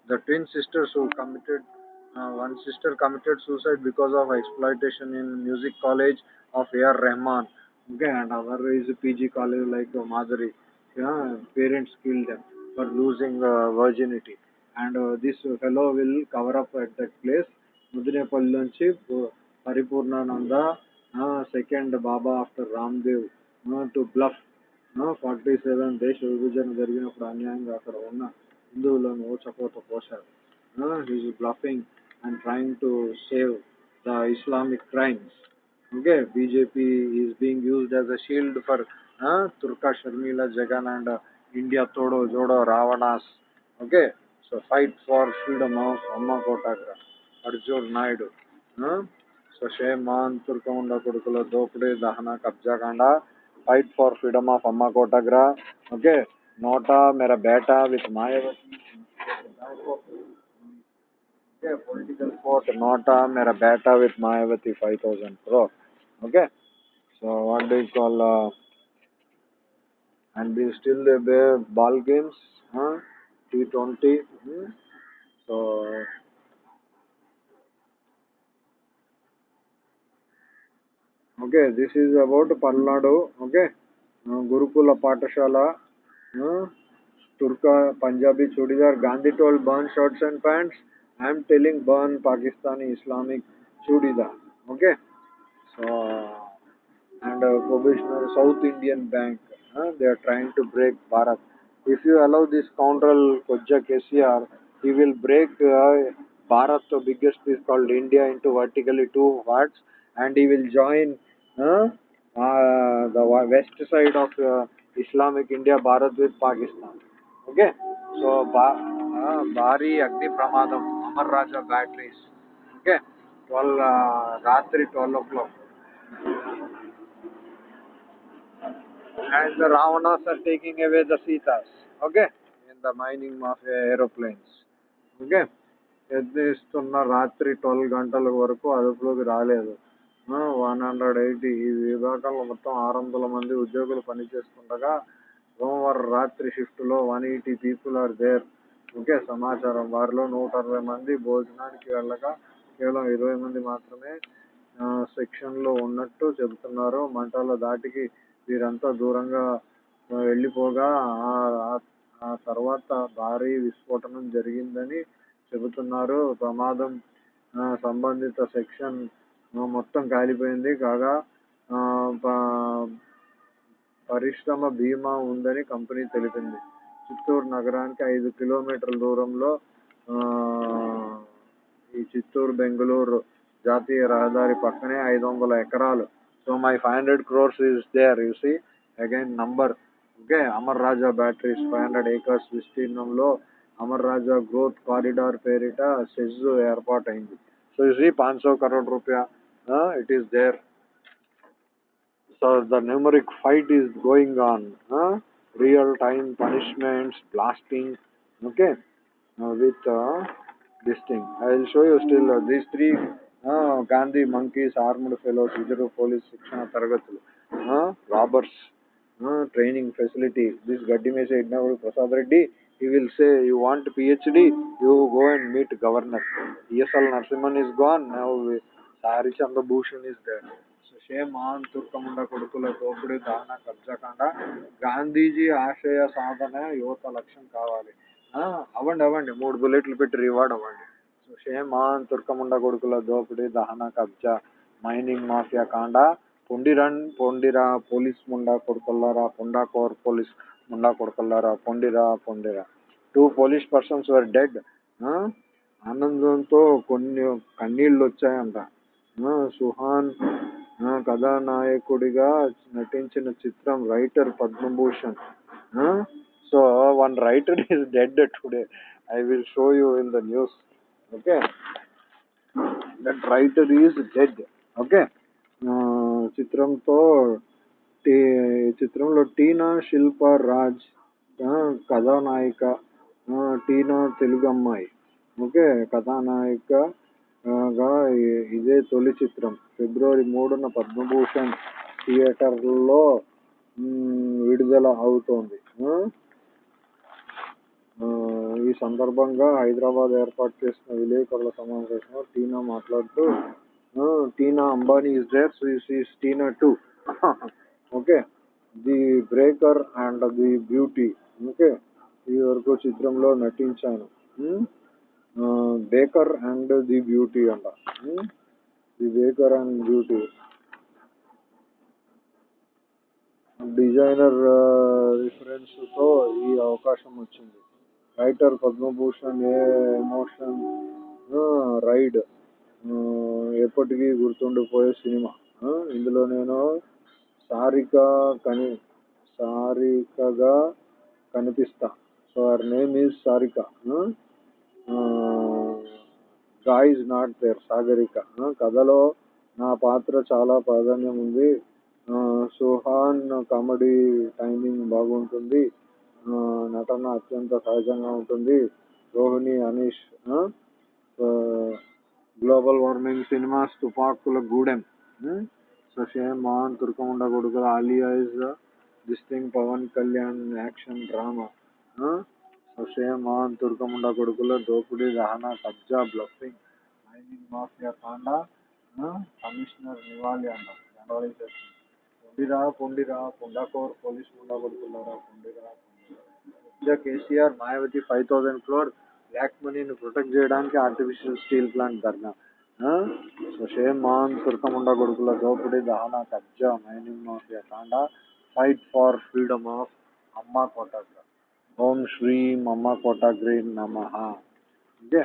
the twin sisters who committed uh, one sister committed suicide because of exploitation in music college of A.R. Rahman okay and our is PG college like uh, Madhuri yeah parents killed them for losing uh, virginity and uh, this fellow will cover up at that place Mudinepalli నుంచి Paripoornananda second Baba after Ramdev to bluff forty seven దేశ విభజన జరిగినప్పుడు అన్యాయంగా అక్కడ ఉన్న హిందువులను ఓచకోత పోశారు. He's bluffing and trying to save the Islamic crimes okay BJP is being used as a shield for తుర్కా Sharmila Jagan and India తోడో Jodo Ravanas okay so fight for freedom of Amma Kotagra Arjun Naidu so shame on తుర్కముండ కొడుకుల దోపిడీ దహన కబ్జాకాండ fight for freedom of Amma Kotagra. Okay, Nota Mera Beta with Mayavati. Okay, political court Nota Mera Beta with Mayavati 5000 crore. Okay, so what do you call? Uh, and we still have ball games, huh? T20. Hmm? So. Okay this is about palnadu okay? Uh, gurukula patashala uh, turka punjabi chudidar gandhi told burn shirts and pants. I am telling burn pakistani islamic chudidar okay? So and uh, provisional south indian bank uh, they are trying to break bharat. If you allow this scoundrel kojja kcr he will break uh, bharat. The biggest piece called india into vertically two parts and he will join the west side of uh, islamic india bharat with pakistan okay so ba- uh, bari agni pramadam amar raja batteries okay 12 uh, ratri 12 o'clock and the Ravanas are taking away the Sitas, okay, in the mining mafia aeroplanes, okay. ఎత్తిస్తున్న రాత్రి twelve గంటల వరకు అదుపులోకి రాలేదు one hundred eighty. ఈ విభాగంలో మొత్తం ఆరు వందల మంది ఉద్యోగులు పనిచేస్తుండగా సోమవారం రాత్రి షిఫ్ట్లో one eighty people are there. Okay సమాచారం వారిలో నూట అరవై మంది భోజనానికి వెళ్ళగా కేవలం ఇరవై మంది మాత్రమే సెక్షన్లో ఉన్నట్టు చెబుతున్నారు. మంటల దాటికి వీరంతా దూరంగా వెళ్ళిపోగా ఆ- తర్వాత భారీ విస్ఫోటనం జరిగిందని చెబుతున్నారు. ప్రమాదం సంబంధిత సెక్షన్ మొత్తం కాలిపోయింది. కాగా ప- పరిశ్రమ బీమా ఉందని కంపెనీ తెలిపింది. చిత్తూరు నగరానికి ఐదు కిలోమీటర్ల దూరంలో ఈ చిత్తూరు బెంగళూరు జాతీయ రహదారి పక్కనే ఐదు వందల ఎకరాలు. So my five hundred crores is there you see. Again number. Okay Amar Raja batteries five hundred acres విస్తీర్ణంలో అమర్ రాజా గ్రోత్ కారిడార్ పేరిట సెజ్ ఏర్పాటైంది. సో యు సీ పాంచ్ సో కరోడ్ రూపాయ it is there So the numeric fight is going on. Huh? Real time punishments, blasting. Okay, uh, with uh, this thing. I will show you still uh, these three uh, Gandhi monkeys, armed fellows, reserve police, శిక్షణ తరగతులు uh, robbers, uh, training facility. This Gaddi may say, now Prasad Reddy, he will say, you want PhD, you go and meet governor. ESL Narsimhan is gone, now Sari Chandra Bhushan is there. Shame తుర్కముండ కొడుకుల దోపిడీ దహన కబ్జాకాండ గాంధీజీ ఆశయ సాధన యువత లక్ష్యం కావాలి. ఆ, అవ్వండి అవ్వండి. మూడు బుల్లెట్లు పెట్టి రివార్డ్ అవ్వండి. సో షేమాన్ తుర్కముండ కొడుకుల దోపిడీ దహన కబ్జా మైనింగ్ మాఫియా కాండ పొండిరన్ పొండిరా పోలీస్ ముండా కొడుకుల్లారా పొండా కోర్ పోలీస్ ముండా కొడుకుల్లారా పొండిరా పొండిరా. Two police persons were dead ఆనందంతో కొన్ని కన్నీళ్ళు వచ్చాయంట. సుహాన్ కథానాయకుడిగా నటించిన చిత్రం writer Padmabhushan. So one writer is dead today. I will show you in the news. Okay? That writer is dead. Okay? చిత్రంతో టీ చిత్రంలో టీనా శిల్ప రాజ్ కథానాయిక టీనా తెలుగు అమ్మాయి ఓకే? కథానాయిక గా ఇదే తొలి చిత్రం. ఫిబ్రవరి మూడున పద్మభూషణ్ థియేటర్లో విడుదల అవుతోంది. ఈ సందర్భంగా హైదరాబాద్ ఏర్పాటు చేసిన విలేకరుల సమావేశంలో టీనా మాట్లాడుతూ Tina Ambani is there so Tina too okay? The breaker and the beauty. Okay? ఈ వరకు చిత్రంలో నటించాను. బేకర్ అండ్ ది బ్యూటీ అంట. The baker and beauty designer రిఫరెన్స్తో ఈ అవకాశం వచ్చింది. Writer Padmabhushan a emotion ride ఎప్పటికీ గుర్తుండిపోయే సినిమా. ఇందులో నేను సారిక కని సారికగా కనిపిస్తా. So her name is Sarika guy not there Sagarika. కథలో నా పాత్ర చాలా ప్రాధాన్యం ఉంది. సుహాన్ కామెడీ టైమింగ్ బాగుంటుంది. నటన అత్యంత సహజంగా ఉంటుంది. Rohini Anish global warming cinemas తుపాకుల Gudem so shame Mohan తుర్కముండ కొడుకుల Alia is this thing Pawan Kalyan action drama so shame Mohan తుర్కముండ కొడుకుల దోపిడీ దహన కబ్జా బ్లఫింగ్ మైనింగ్ మాఫియా కాండ ఆ, కమిషనర్ నివాళి అంట generalisation పొండిరా పొండిరా పొండాకోర్ police Munda కొడుకున్నారా పొండిరా పొండిరా KCR Mayawati five thousand crore black మనీని ప్రొటెక్ట్ చేయడానికి ఆర్టిఫిషియల్ స్టీల్ ప్లాంట్ ధర్నా ఆ? సో షేమ్ మాన్ తుర్కముండ కొడుకుల దోపిడీ దహన కబ్జా మైనింగ్ మాఫియా కాండ ఫైట్ ఫార్ ఫ్రీడమ్ ఆఫ్ అమ్మ కోటాగ్ర ఓం శ్రీ మమ్మ కోటాగ్రి నమ. Okay?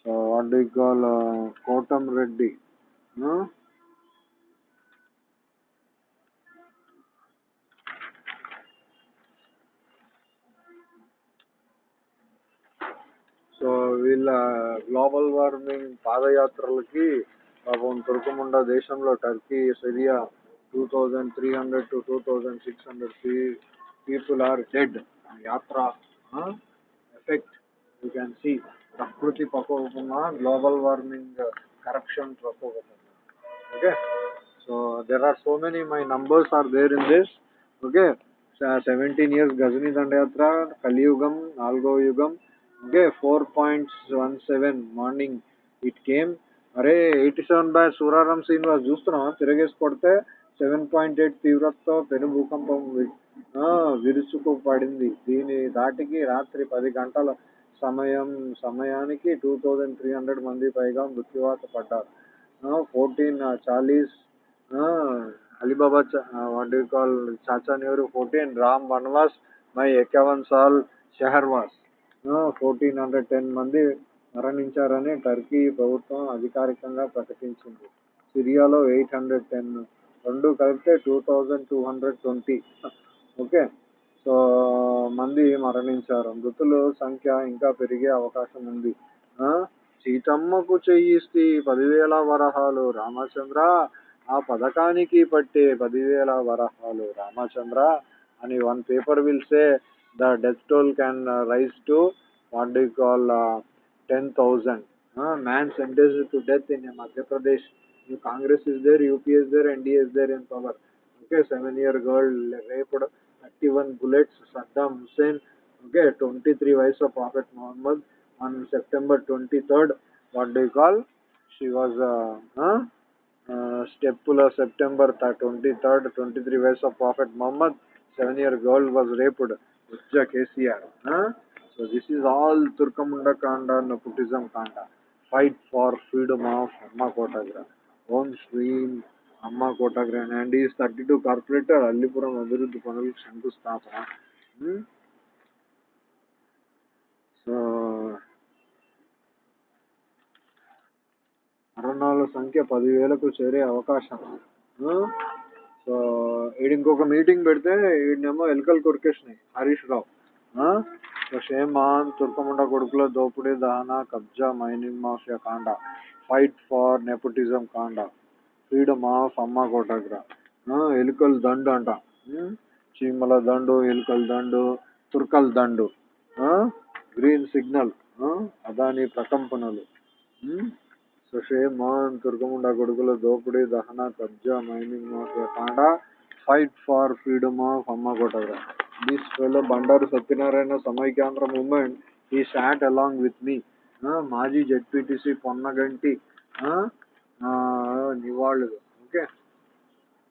So what call Kotam Reddy. So వీళ్ళ గ్లోబల్ వార్మింగ్ పాదయాత్రలకి పాపం తుర్కముండ దేశంలో Turkey Syria two thousand three hundred to two thousand six hundred people are dead. యాత్ర ఎఫెక్ట్ యూ క్యాన్ సీ ప్రకృతి ప్రకోపమా global warming corruption ప్రకోపం okay so there are so many my numbers are there in this okay seventeen years Ghazni దండయాత్ర కలియుగం నాలుగో యుగం okay four points one seven morning it came అరే eighty seven by Suraram Srinivas చూస్తున్నావా తిరగేసి కొడితే seven point eight తీవ్రతతో పెను భూకంపం వి- విరుచుకు పడింది. దీని దాటికి రాత్రి పది గంటల సమయం సమయానికి టూ థౌజండ్ త్రీ హండ్రెడ్ మంది పైగా మృత్యువాత పడ్డారు. Fourteen Chalisa Ali Baba what you call Chacha Nehru fourteen Ram వన్వాస్ మై ఎక్కవన్ సాల్ షెహర్వాస్ ఫోర్టీన్ హండ్రెడ్ టెన్ మంది మరణించారని టర్కీ ప్రభుత్వం అధికారికంగా ప్రకటించింది. సిరియాలో ఎయిట్ హండ్రెడ్ టెన్ రెండు కలిపితే two thousand two hundred twenty okay. So మంది మరణించారు. మృతుల సంఖ్య ఇంకా పెరిగే అవకాశం ఉంది. సీతమ్మకు చెయ్యిస్తే పదివేల వరహాలు. రామచంద్ర ఆ పథకానికి పట్టే పదివేల వరహాలు. రామచంద్ర అని one paper will say the death toll can rise to what do call ten thousand man sentence to death in Madhya Pradesh Congress is there UPS there NDS there in power okay seven year girl raped 31 bullets Saddam Hussein. Okay, 23 wives of Prophet Muhammad on September 23rd. What do you call? She was uh, huh? Uh, Stepula September 23rd. 23 wives of Prophet Muhammad. Seven year girl was raped. Ujja KCR. Huh? So this is all Turkamunda Kanda, Nepotism Kanda. Fight for freedom of Amma Kotagra. Om Shreem అమ్మ కోటాగ్ర and is thirty two corporator Allipuram అభివృద్ధి పనులకు శంకుస్థాపన so మరణాల సంఖ్య పదివేలకు చేరే అవకాశం. So ఈడు ఇంకొక మీటింగ్ పెడితే ఈయనేమో ఎలుకలు కొరికేసినాయి. Harish Rao. Hmm? So shame on తుర్కముండ కొడుకుల దోపిడీ దహన కబ్జా మైనింగ్ మాఫియా కాండ. ఫైట్ ఫార్ నెపోటిజం కాండ. ఫ్రీడమ్ ఆఫ్ అమ్మ కోటాగ్ర ఎలుకల దండు అంట. చీమల దండు ఎలుకల దండు తుర్కల దండు. Green signal. అదాని ప్రకంపనలు. సుషే సుషేమాన్ తుర్కముండ కొడుకుల దోపిడీ దహన కబ్జా మైనింగ్ మాఫియా కాండ ఫైట్ ఫార్ ఫ్రీడమ్ ఆఫ్ అమ్మ కోటగ్ర. This fellow Bandaru Satyanarayana Samaikyandhra movement he shot along with me. మాజీ జెడ్పీటీసీ పొన్నగంటి. నివాళులు ఓకే?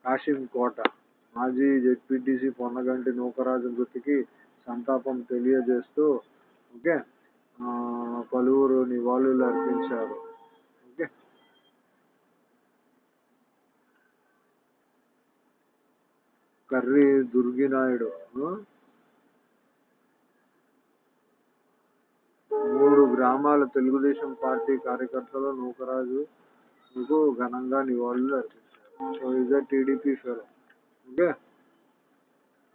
కాశీం కోట. మాజీ జెడ్పీటీసీ పొన్నగంటి నూకరాజు మృతికి సంతాపం తెలియజేస్తూ ఓకే? పలువురు నివాళులు అర్పించారు. ఓకే? కర్రీ దుర్గినాయుడు. మూడు గ్రామాల తెలుగుదేశం పార్టీ కార్యకర్తలు నూకరాజు కు ఘనంగా నివాళులు అర్పించారు సో ఇదే టీడీపీ ఫెలో ఓకే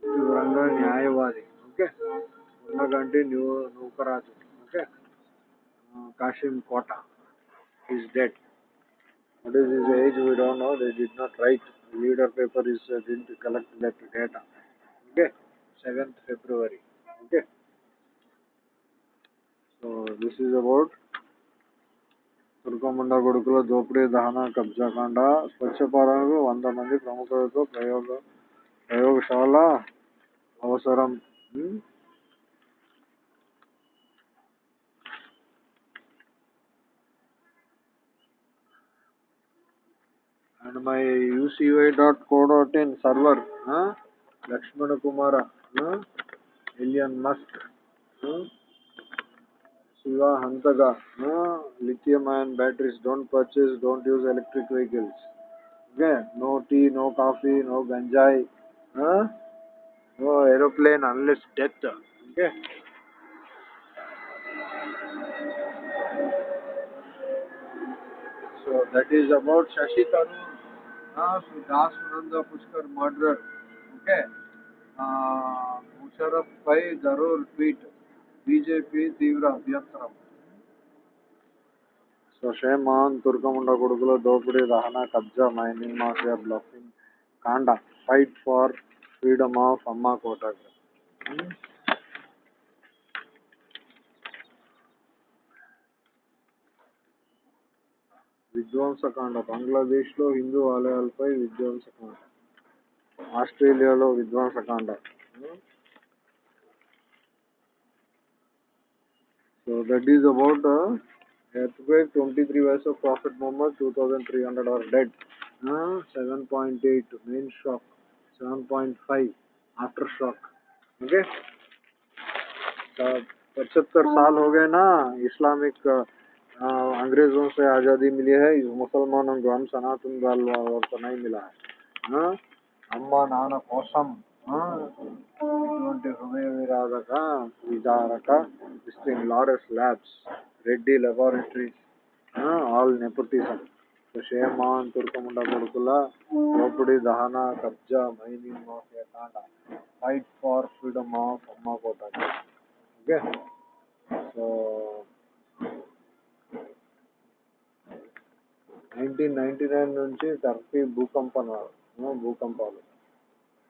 తీవ్రంగా న్యాయవాది okay ఉన్నగంటి new Nookaraju okay Kasim Kota is dead What is his age? We don't know. They did not write. Leader paper is uh, didn't collect that data. Okay, seventh February. Okay. So this is about కురుకొండ కొడుకుల దోపిడీ దహన కబ్జాకాండ స్వచ్ఛపాలనకు వంద మంది ప్రముఖులతో ప్రయోగ ప్రయోగశాల అవసరం. And my UCY dot co dot in server Lakshmana Kumar Elon Musk shiva hantaga huh? lithium ion batteries don't purchase don't use electric vehicles okay no tea no coffee no ganjai huh? no aeroplane unless death okay So that is about Shashi Tharoor. Uh, so Das Nanda Pushkar murderer. Okay. Uh, Musharraf Pai Darur tweet. BJP తీవ్ర అభ్యంతరం. So దుర్గముండ తుర్కముండ కొడుకుల దోపిడీ దహన కబ్జా mining mafia బ్లాఫింగ్ కాండ fight for freedom of అమ్మా కోటాగ్ర విధ్వంసకాండ బంగ్లాదేశ్లో హిందూ ఆలయాలపై విధ్వంసకాండ ఆస్ట్రేలియాలో విధ్వంసకాండ. So that is about the uh, earthquake 23 ways of Prophet Muhammad 2300 are dead. Uh, 7.8 main shock, 7.5 aftershock. Okay. So, पचहत्तर साल हो गए ना इस्लामिक अंग्रेज़ों से आज़ादी मिली है मुसलमानों को हम सनातन वाल नहीं मिला है अम्मा नाना कौसम ఇటువంటి హృదయ విరాధక విదారక విస్టింగ్ Laurus labs Reddy laboratories all nepotism shame on తుర్కముండ కొడుకుల దోపిడి దహన కబ్జా మైనింగ్ మాఫియా కాండ. ఫైట్ ఫార్ ఫ్రీడమ్ ఆఫ్ అమ్మ కోట. Okay? So nineteen ninety nine నుంచి టర్కీ భూకంపనాలు భూకంపాలు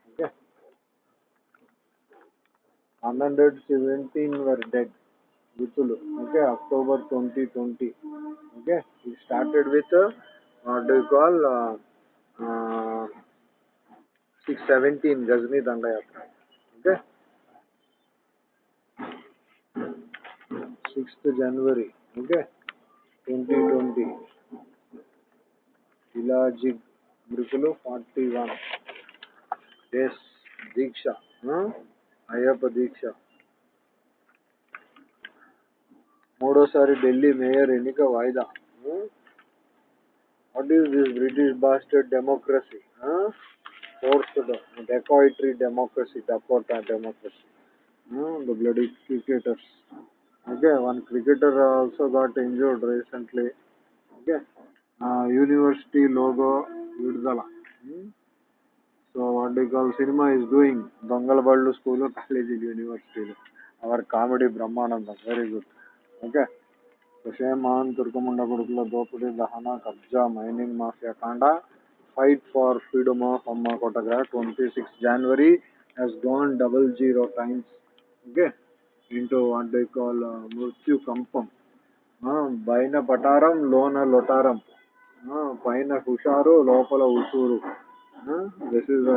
okay one hundred seventeen were dead మృతులు okay October twenty twenty. Okay ఈ started with what you call six seventeen Ghazni దండయాత్ర okay. Sixth January okay twenty twenty Elazig మృతులు forty one days దీక్ష ఆ? అయ్యప్ప దీక్ష మూడోసారి Delhi mayor ఎన్నిక వాయిదా what is this British bastard democracy forced dacoitry democracy Dakota democracy the bloody cricketers okay one cricketer also got injured recently okay uh, university logo విడుదల So what do call cinema is doing దొంగల బళ్ళు school కాలేజీలు యూనివర్సిటీలు our comedy Brahmanandam. Very good okay so shame on తుర్కముండ కొడుకుల దోపిడీ దహన కబ్జా mining mafia కాండ ఫైట్ ఫార్ ఫ్రీడమ్ ఆఫ్ అమ్మ కొట్టగా twenty six January has gone double zero times okay into what they call మృత్యు కంపం పైన పటారం లోన లొటారం పైన హుషారు లోపల ఉసూరు this is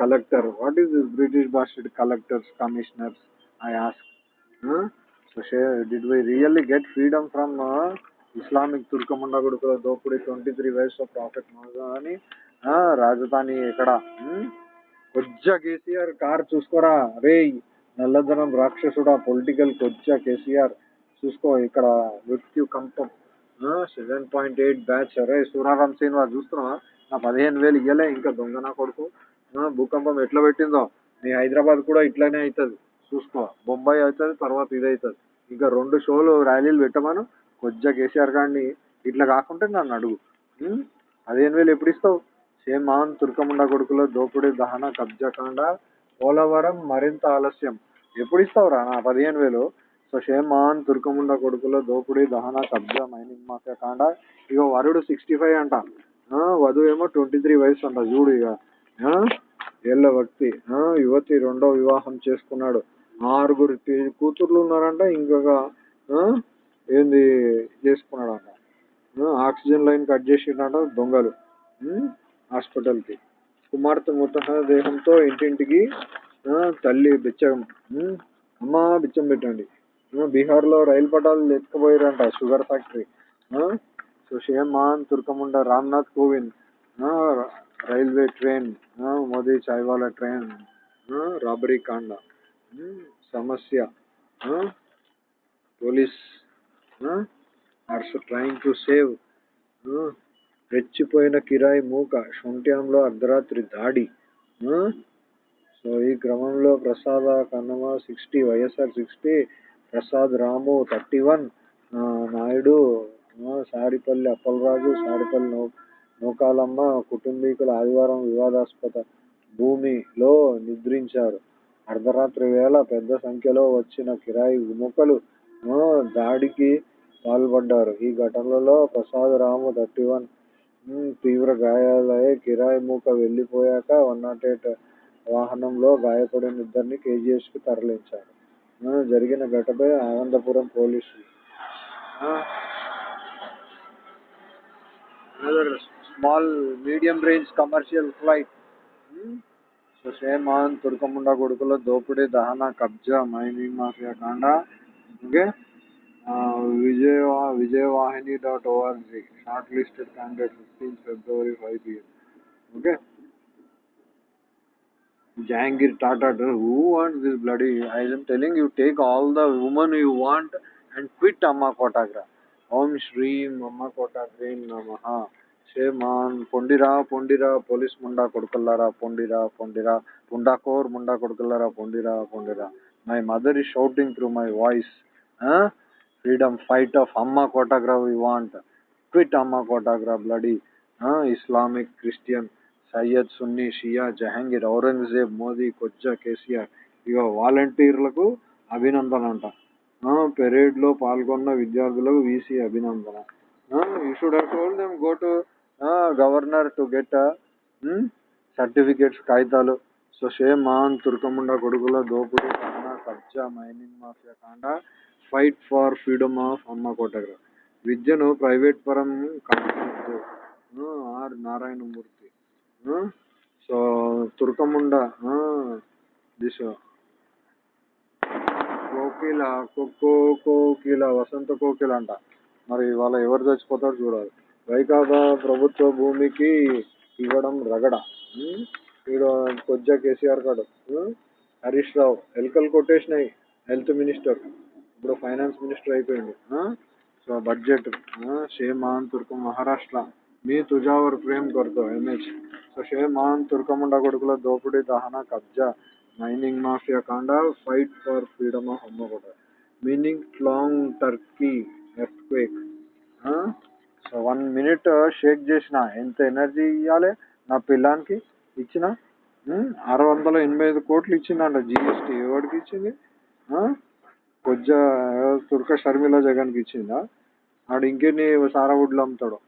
collector what is this British bastard collectors commissioners I ask so did we really get freedom from Islamic తుర్కముండ గుడుకుల దోపిడీ twenty three ways of profit అని రాజధాని ఎక్కడ కొజ్జ కేసీఆర్ కార్ చూసుకోరా రే నల్లధనం రాక్షసుడా పొలిటికల్ కొజ్జ కేసీఆర్ చూసుకో ఇక్కడ మృత్యు కంపం సెవెన్ పాయింట్ ఎయిట్ బ్యాచ్ అరే సూరారాం శ్రీనివాస్ చూస్తున్నావా? ఆ పదిహేను వేలు ఇయ్యలే ఇంకా దొంగ నా కొడుకు. భూకంపం ఎట్లా పెట్టిందో? మీ హైదరాబాద్ కూడా ఇట్లానే అవుతుంది చూసుకో బొంబాయి అవుతుంది తర్వాత ఇది అవుతుంది ఇంకా రెండు షోలు ర్యాలీలు పెట్టమను. కొద్దిగా కేసీఆర్ గారిని ఇట్లా కాకుంటే నన్ను అడుగు. పదిహేను వేలు ఎప్పుడు ఇస్తావు? షేమాన్ తుర్కముండ కొడుకులో దోపిడీ దహన కబ్జాకాండ పోలవరం మరింత ఆలస్యం. ఎప్పుడు ఇస్తావురా నా పదిహేను వేలు? సో షేమాన్ తుర్కముండ కొడుకులో దోపిడీ దహన కబ్జా మైనింగ్ మాఫియా కాండ. ఇక వరుడు సిక్స్టీ ఫైవ్ అంట. వధువు ఏమో ట్వంటీ త్రీ వయసు అంట చూడు ఇక. ఆ, ఏళ్ళ వ్యక్తి ఆ, యువతి రెండో వివాహం చేసుకున్నాడు. ఆరుగురు కూతుర్లు ఉన్నారంట ఇంకొక ఆ, ఏంది చేసుకున్నాడంట. ఆక్సిజన్ లైన్ కట్ చేసిండట దొంగలు. హాస్పిటల్కి. కుమార్తె మృతదేహంతో ఇంటింటికి ఆ, తల్లి బిచ్చం. అమ్మా అమ్మ బిచ్చం పెట్టండి. బీహార్లో రైలు పటాలు ఎత్తుకుపోయారంట sugar factory. So shame on తుర్కముండ Ramnath Kovind railway train Modi chaiwala train robbery కాండ సమస్య police are trying to save రెచ్చిపోయిన కిరాయి మూక శొంఠ్యంలో అర్ధరాత్రి దాడి సో ఈ క్రమంలో Prasada Kannama sixty YSR sixty Prasad Ramu thirty one Naidu Sadipalli Appalaraju, Sadipalli now Nookalamma కుటుంబీకులు ఆదివారం వివాదాస్పద భూమిలో నిద్రించారు. అర్ధరాత్రి వేళ పెద్ద సంఖ్యలో వచ్చిన కిరాయి విముఖలు దాడికి పాల్పడ్డారు. ఈ ఘటనలో తర్టీ వన్ తీవ్ర గాయాలై కిరాయి మూక వెళ్ళిపోయాక వన్ నాట్ ఎయిట్ వాహనంలో గాయపడిన ఇద్దరిని కేజీహెచ్కు తరలించారు. జరిగిన ఘటనపై ఆనందపురం పోలీసులు another small medium range commercial flight. Hmm? So Sheman, Turkamunda Gurukula, Dopade, Dahana, Kabja, Mining Mafia Kanda. Okay. Uh, Vijayvahini.org shortlisted candidate 15 February 5 pm. Okay. Jangir Tata, who wants this bloody? I am telling you, take all the women you want and quit Amma Kotagra. ఓం శ్రీ మమ్మ కోట గ్రీన్ నమ. Shame on పొండిరా పొండిరా police ముండా కొడుకుల్లారా పొండిరా పొండిరా. పుండాకోర్ ముండా కొడుకుల్లారా పొండిరా పొండిరా. My mother is shouting through my voice. Freedom fight of అమ్మ కోటాగ్రా వి వాంట్. క్విట్ అమ్మ కోటాగ్రా bloody. Islamic Christian Syed Sunni Shia Jahangir Aurangzeb Modi కొజ్జా KCR. ఇక వాలంటీర్లకు అభినందన అంట పెరేడ్లో పాల్గొన్న విద్యార్థులకు VC Abhinandana. You should have told them go to governor to get certificates కాగితాలు. సో సేమ్ మాన్ తుర్కముండ కొడుకుల దోపుడు కాండ కబ్జా మైనింగ్ మాఫియా కాండ ఫైట్ ఫార్ ఫ్రీడమ్ ఆఫ్ అమ్మ కోటగ్ర. విద్యను ప్రైవేట్ పరం కాదు. ఆర్ నారాయణమూర్తి. సో తుర్కముండ దిశ. కోకిల కుక్కో కోకిల వసంత కోకిల అంట. మరి వాళ్ళ ఎవరు చచ్చిపోతారు చూడాలి. వైకాప ప్రభుత్వ భూమికి ఇవ్వడం రగడ. వీడు కొద్దిగా కేసీఆర్ కాడు. హరీష్ రావు. ఎలకలు కొట్టేసినాయి హెల్త్ మినిస్టర్. ఇప్పుడు ఫైనాన్స్ మినిస్టర్ అయిపోయింది సో బడ్జెట్. షేమాన్ తుర్కం మహారాష్ట్ర. మీ తుజావర్ ప్రేమ్ కొరతో ఎంహెచ్ సో షేమాన్ తుర్కముండ కొడుకుల దోపిడీ దహన కబ్జా. మైనింగ్ మాఫియా కాండ fight for freedom of అమ్మగొడ meaning long Turkey earthquake so one minute shake చేసిన. ఎంత ఎనర్జీ ఇవ్వాలి నా పిల్లానికి ఇచ్చిన. ఆరు వందల ఎనభై ఐదు కోట్లు ఇచ్చిందంట జిఎస్టీ ఎవరికి ఇచ్చింది? కొద్దిగా తుర్క షర్మిల జగన్కి ఇచ్చిందా? ఆడు ఇంకెన్ని సారావుడ్లు అమ్ముతాడు?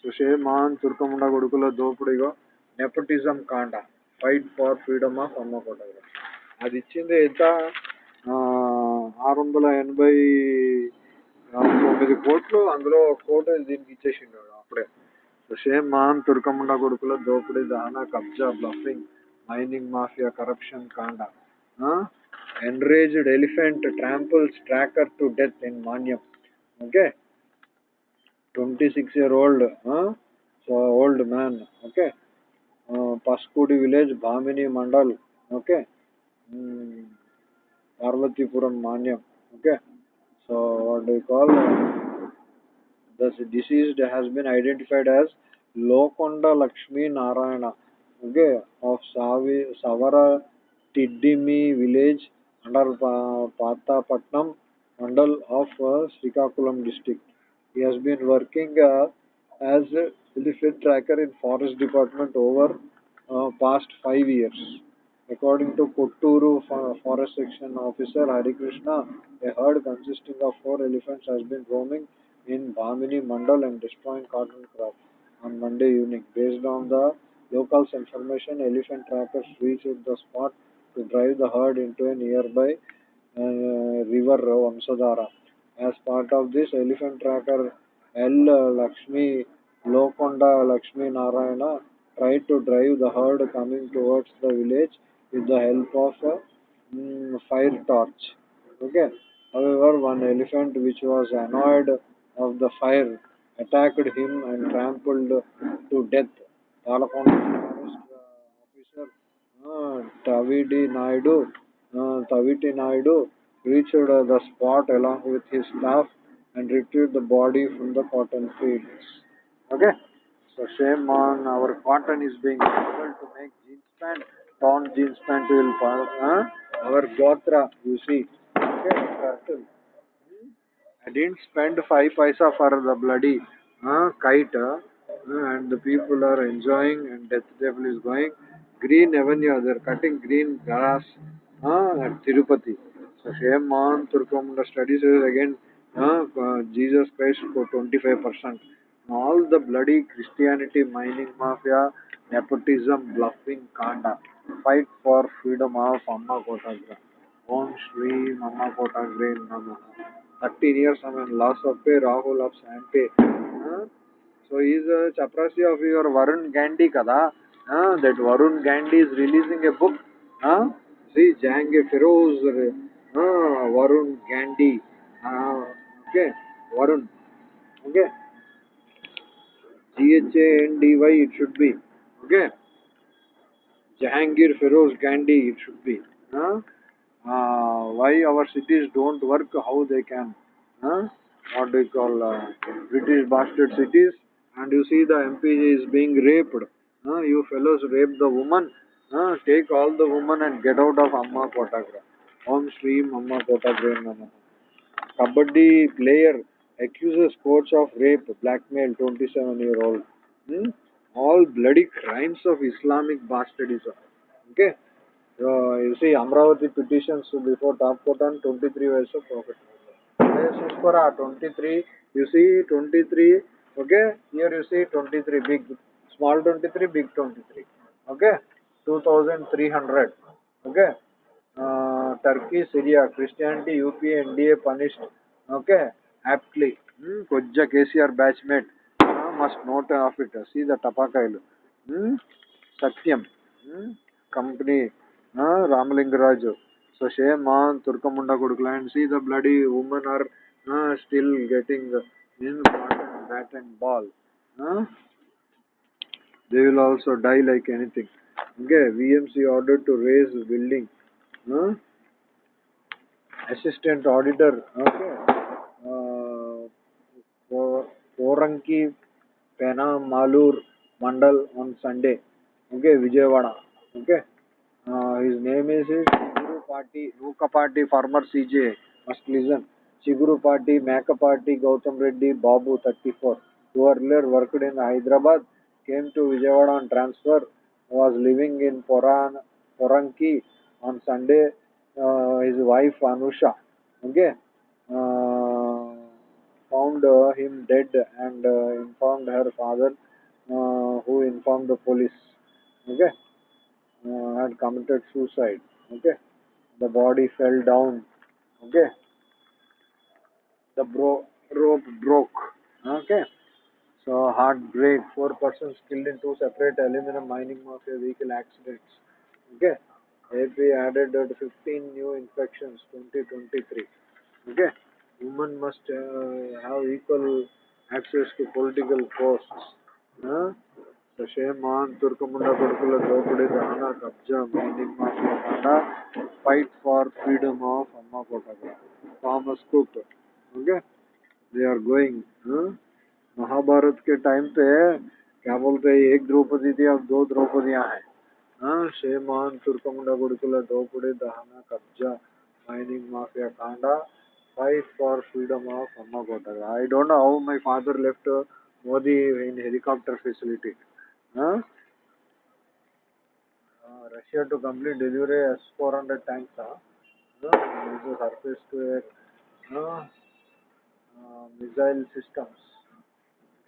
సుషేమాన్ తుర్కముండ కొడుకుల దోపిడిగా నెపటిజం కాండ. ఫైట్ ఫార్ ఫ్రీడమ్ ఆఫ్ అమ్మ కొట్టగా అది ఇచ్చింది ఎంత? ఆరు వందల ఎనభై తొమ్మిది కోట్లు. అందులో ఒక కోట దీనికి ఇచ్చేసిండు అప్పుడే. సేమ్ మాన్ తుర్కముండ కొడుకుల దోపిడీ దహన కబ్జా బ్లఫింగ్ మైనింగ్ మాఫియా కరప్షన్ కాండ. Enraged elephant tramples tracker to death in Manyam okay twenty six year old so old man okay Uh, Paskudi village, Bhamini Mandal. Okay. Mm, Parvatipuram Manyam. Okay. So what do you call? The deceased has been identified as Lokonda Lakshmi Narayana. Okay. Of Savi, Savara Tiddimi village under Pathapatnam mandal of uh, Srikakulam district. He has been working uh, as elephant tracker in forest department over uh, past five years. According to Kotturu forest section officer Hari Krishna, a herd consisting of four elephants has been roaming in Bhamini mandal and destroying cotton crops on Monday evening. Based on the locals' information, elephant trackers reached the spot to drive the herd into a nearby uh, river Vamsadhara. As part of this, elephant tracker L. Lakshmi Lokonda Lakshmi Narayana tried to drive the herd coming towards the village with the help of a mm, fire torch. Okay. However, one elephant which was annoyed of the fire attacked him and trampled to death. Talakonda forest uh, officer uh, Tavidi Naidu, uh, Taviti Naidu reached uh, the spot along with his staff and retrieved the body from the cotton fields. Okay, so shame on our cotton is being able to make jeans pant, torn jeans pant will uh, our gotra, you see. Okay. I didn't spend five paisa for the bloody uh, kite, and the people are enjoying, and death devil is going. Green avenue, they're cutting green grass uh, at Tirupati. So shame on Turkamunda studies is again uh, Jesus Christ for 25%. All the bloody Christianity, mining mafia, nepotism, bluffing, kanda. Fight for freedom of Amma Kotagra. Om Shri Amma Kotagra Namaha. 13 years I mean loss of pay, Rahul of Sampe. Uh, so he is a chaprasi of your Varun Gandhi kada. Uh, that Varun Gandhi is releasing a book. Uh, see Jahangir Feroz, uh, Varun Gandhi. Uh, okay, Varun. Okay. G-H-A-N-D-Y it should be. Okay. Jahangir Feroz Gandhi it should be. Uh, uh, why our cities don't work, how they can. Uh, what do you call uh, British bastard cities and you see the MP is being raped. Uh, you fellows rape the woman. Uh, take all the women and get out of Amma Kotagra. Om Shri Amma Kotagra. Kabaddi player accuses coach of rape, blackmail 27 year old. Hmm? All bloody crimes of Islamic bastardism. Okay. Uh, you see Amravati petitions before top court on 23 years of prophet. Suspara 23. You see 23. Okay. Here you see 23 big, small 23, big 23. Okay. 2300. Okay. Uh, Turkey, Syria, Christianity, UP, NDA punished. Okay. Aptly. Hmm. Kojja KCR batchmate. Must note of it. See the tapakailu. Hmm. Satyam. Hmm. Company. Ramalingaraju. So shame on Turkamunda Kudukla and see the bloody women are still getting in bat, and ball. They will also die like anything. Okay, VMC ordered to raise building. Assistant auditor. Okay. Uh, Poranki Pena Malur Mandal on Sunday. Okay, Vijayawada. Okay. Uh, his name is Chiguru Party, Nuka Party, former CJ. Must listen. Chiguru Party, Maka Party, Gautam Reddy, Babu 34, who earlier worked in Hyderabad, came to Vijayawada on transfer, was living in Poran, Poranki on Sunday. Uh, his wife Anusha, okay, uh, found uh, him dead and uh, informed her father, uh, who informed the police. Okay had committed suicide. Okay, the body fell down. Okay, the bro- rope broke. Okay, so heartbreak. Four persons killed in two separate aluminum mining mafia vehicle accidents. Okay, AP added uh, 15 new infections 2023. Okay, Women must uh, have equal access to political posts. Huh? Shashaman, Turkamunda kodukula Draupadi dana Kabja meaning Mahatma fight for freedom of Amma kota Thomas Cook. Okay? They are going. Huh? Mahabharat के time पे क्या बोलते हैं एक द्रौपदी थी अब दो द्रौपदियाँ हैं हाँ शेमान तुर्कमुंडा गुड़कुला द्रौपदी दहना कब्जा माइनिंग माफिया कांडा fight for freedom of Ammagoda. I don't know how my father left uh, Modi in helicopter facility. Huh? Uh, Russia to complete delivery S-400 tanks. Huh? Surface to air uh, uh, missile systems.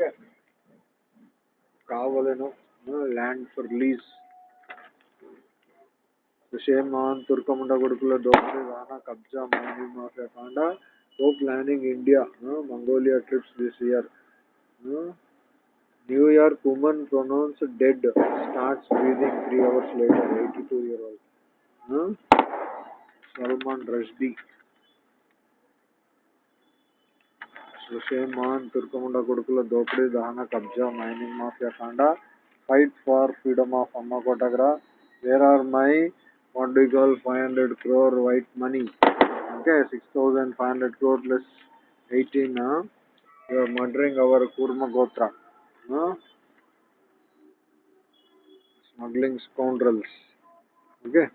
Okay. Kavaleno uh, land for lease. విషయమాన్ తుర్కముండ కొడుకుల డోక్రి రానా కబ్జా mining mafia కాండ ఓ planning India Mongolia trips this year. New York women pronounce dead starts breathing three hours later eighty two year old. Salman Rushdie. సుషేమాన్ తుర్కముండ కొడుకుల దోపిడీ దహన కబ్జా మైనింగ్ మాఫియా కాండ ఫైట్ ఫార్ ఫ్రీడమ్ ఆఫ్ అమ్మ కోటగ్రా where are my what 500 crore white money okay 6500 crore plus 18 huh? you are murdering our kurma gotra huh? smuggling scoundrels okay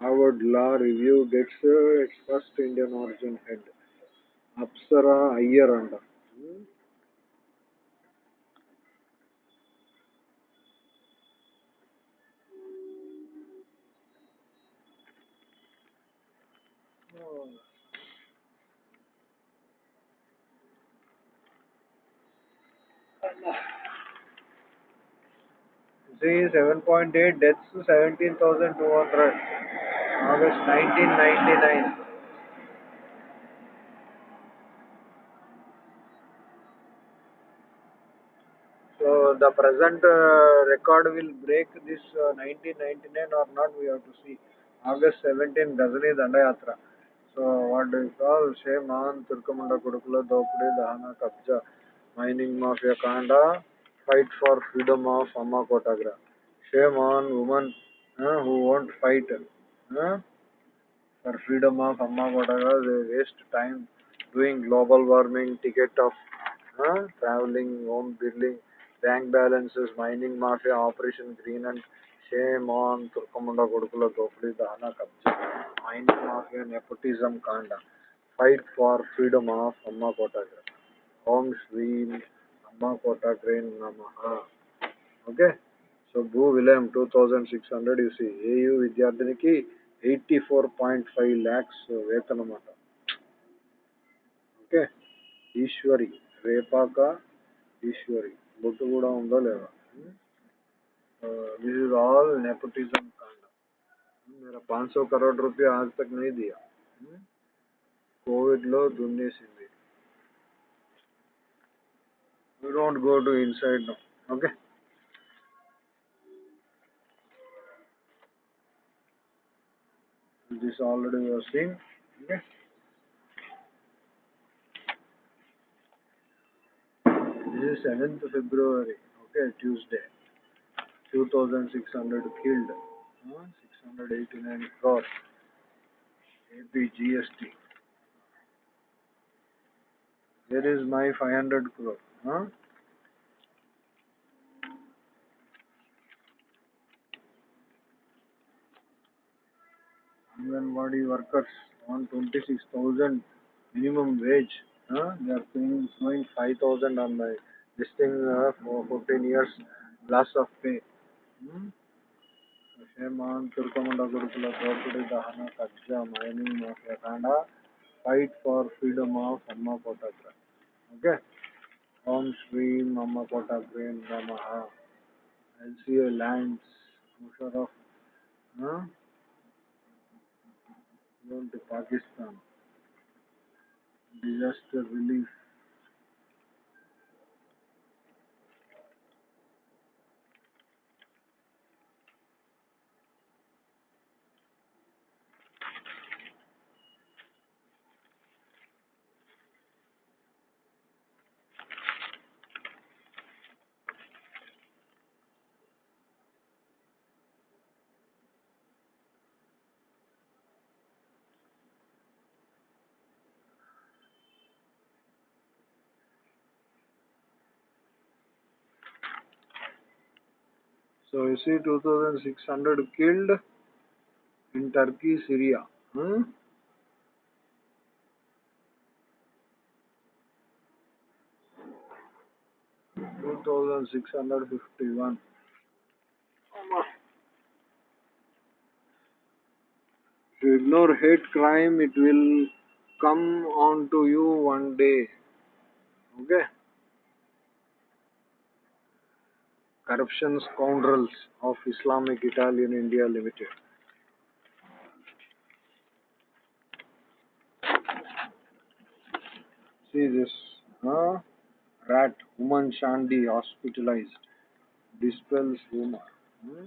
Harvard Law Review gets uh, its first Indian origin head. Apsara Iyer under. Hmm? See, 7.8 deaths to 17,200. August 1999. So the present uh, record will break this uh, 1999 or not, we have to see. August 17, Ghazni Dandayatra. So what do you call? Sheman, Turkamunda Kudukula, Dopudi, Dahana, Kabja, Mining Mafia Kanda, fight for freedom of Amma Kotagra. Shame on women uh, who won't fight uh, for freedom of Amma Kotagra. They waste time doing global warming, ticket of uh, traveling, home building, bank balances, mining mafia, Operation Green and shame on Turkamunda Gurukula Gopri Dahana Kabja, mining mafia, nepotism Kanda, fight for freedom of Amma Kotagra, Om Shri Amma Kotagra Namaha. Okay. So భూ విలయం two thousand six hundred UC AU విద్యార్థినికి eighty four point five lakhs వేతనం అన్నమాట okay Eshwari Repaka Eshwari బొట్టు కూడా ఉందో లేదా this is all nepotism कांड मेरा 500 करोड़ रुपया आज तक नहीं दिया కోవిడ్ లో దున్నేసింది you don't go to inside now okay? This already you are seeing okay? This is 7th February okay Tuesday. 2600 killed huh? 689 crore AP GST there is my 500 crore. Anganwadi workers on 26,000 minimum wage. Huh? They are paying, showing 5,000 on my this thing uh, for 14 years loss of pay. Hmm? Shame on Turkamunda Gurukula Gopudi Dahana Kajja Mining Mafia Kanda. Fight for freedom of Amma Kotagra. Okay? Om Shri Amma Kotagra Namaha. LCA lands. Musharraf. Huh? Going to Pakistan. Disaster relief. So you see 2600 killed in Turkey, Syria. Hmm? Two thousand six hundred fifty one. If you ignore hate crime, it will come on to you one day. Okay? Corruption scoundrels of Islamic Italian India Limited. See this. Huh? Rat, woman Shandi hospitalized. Dispels rumor. Hmm?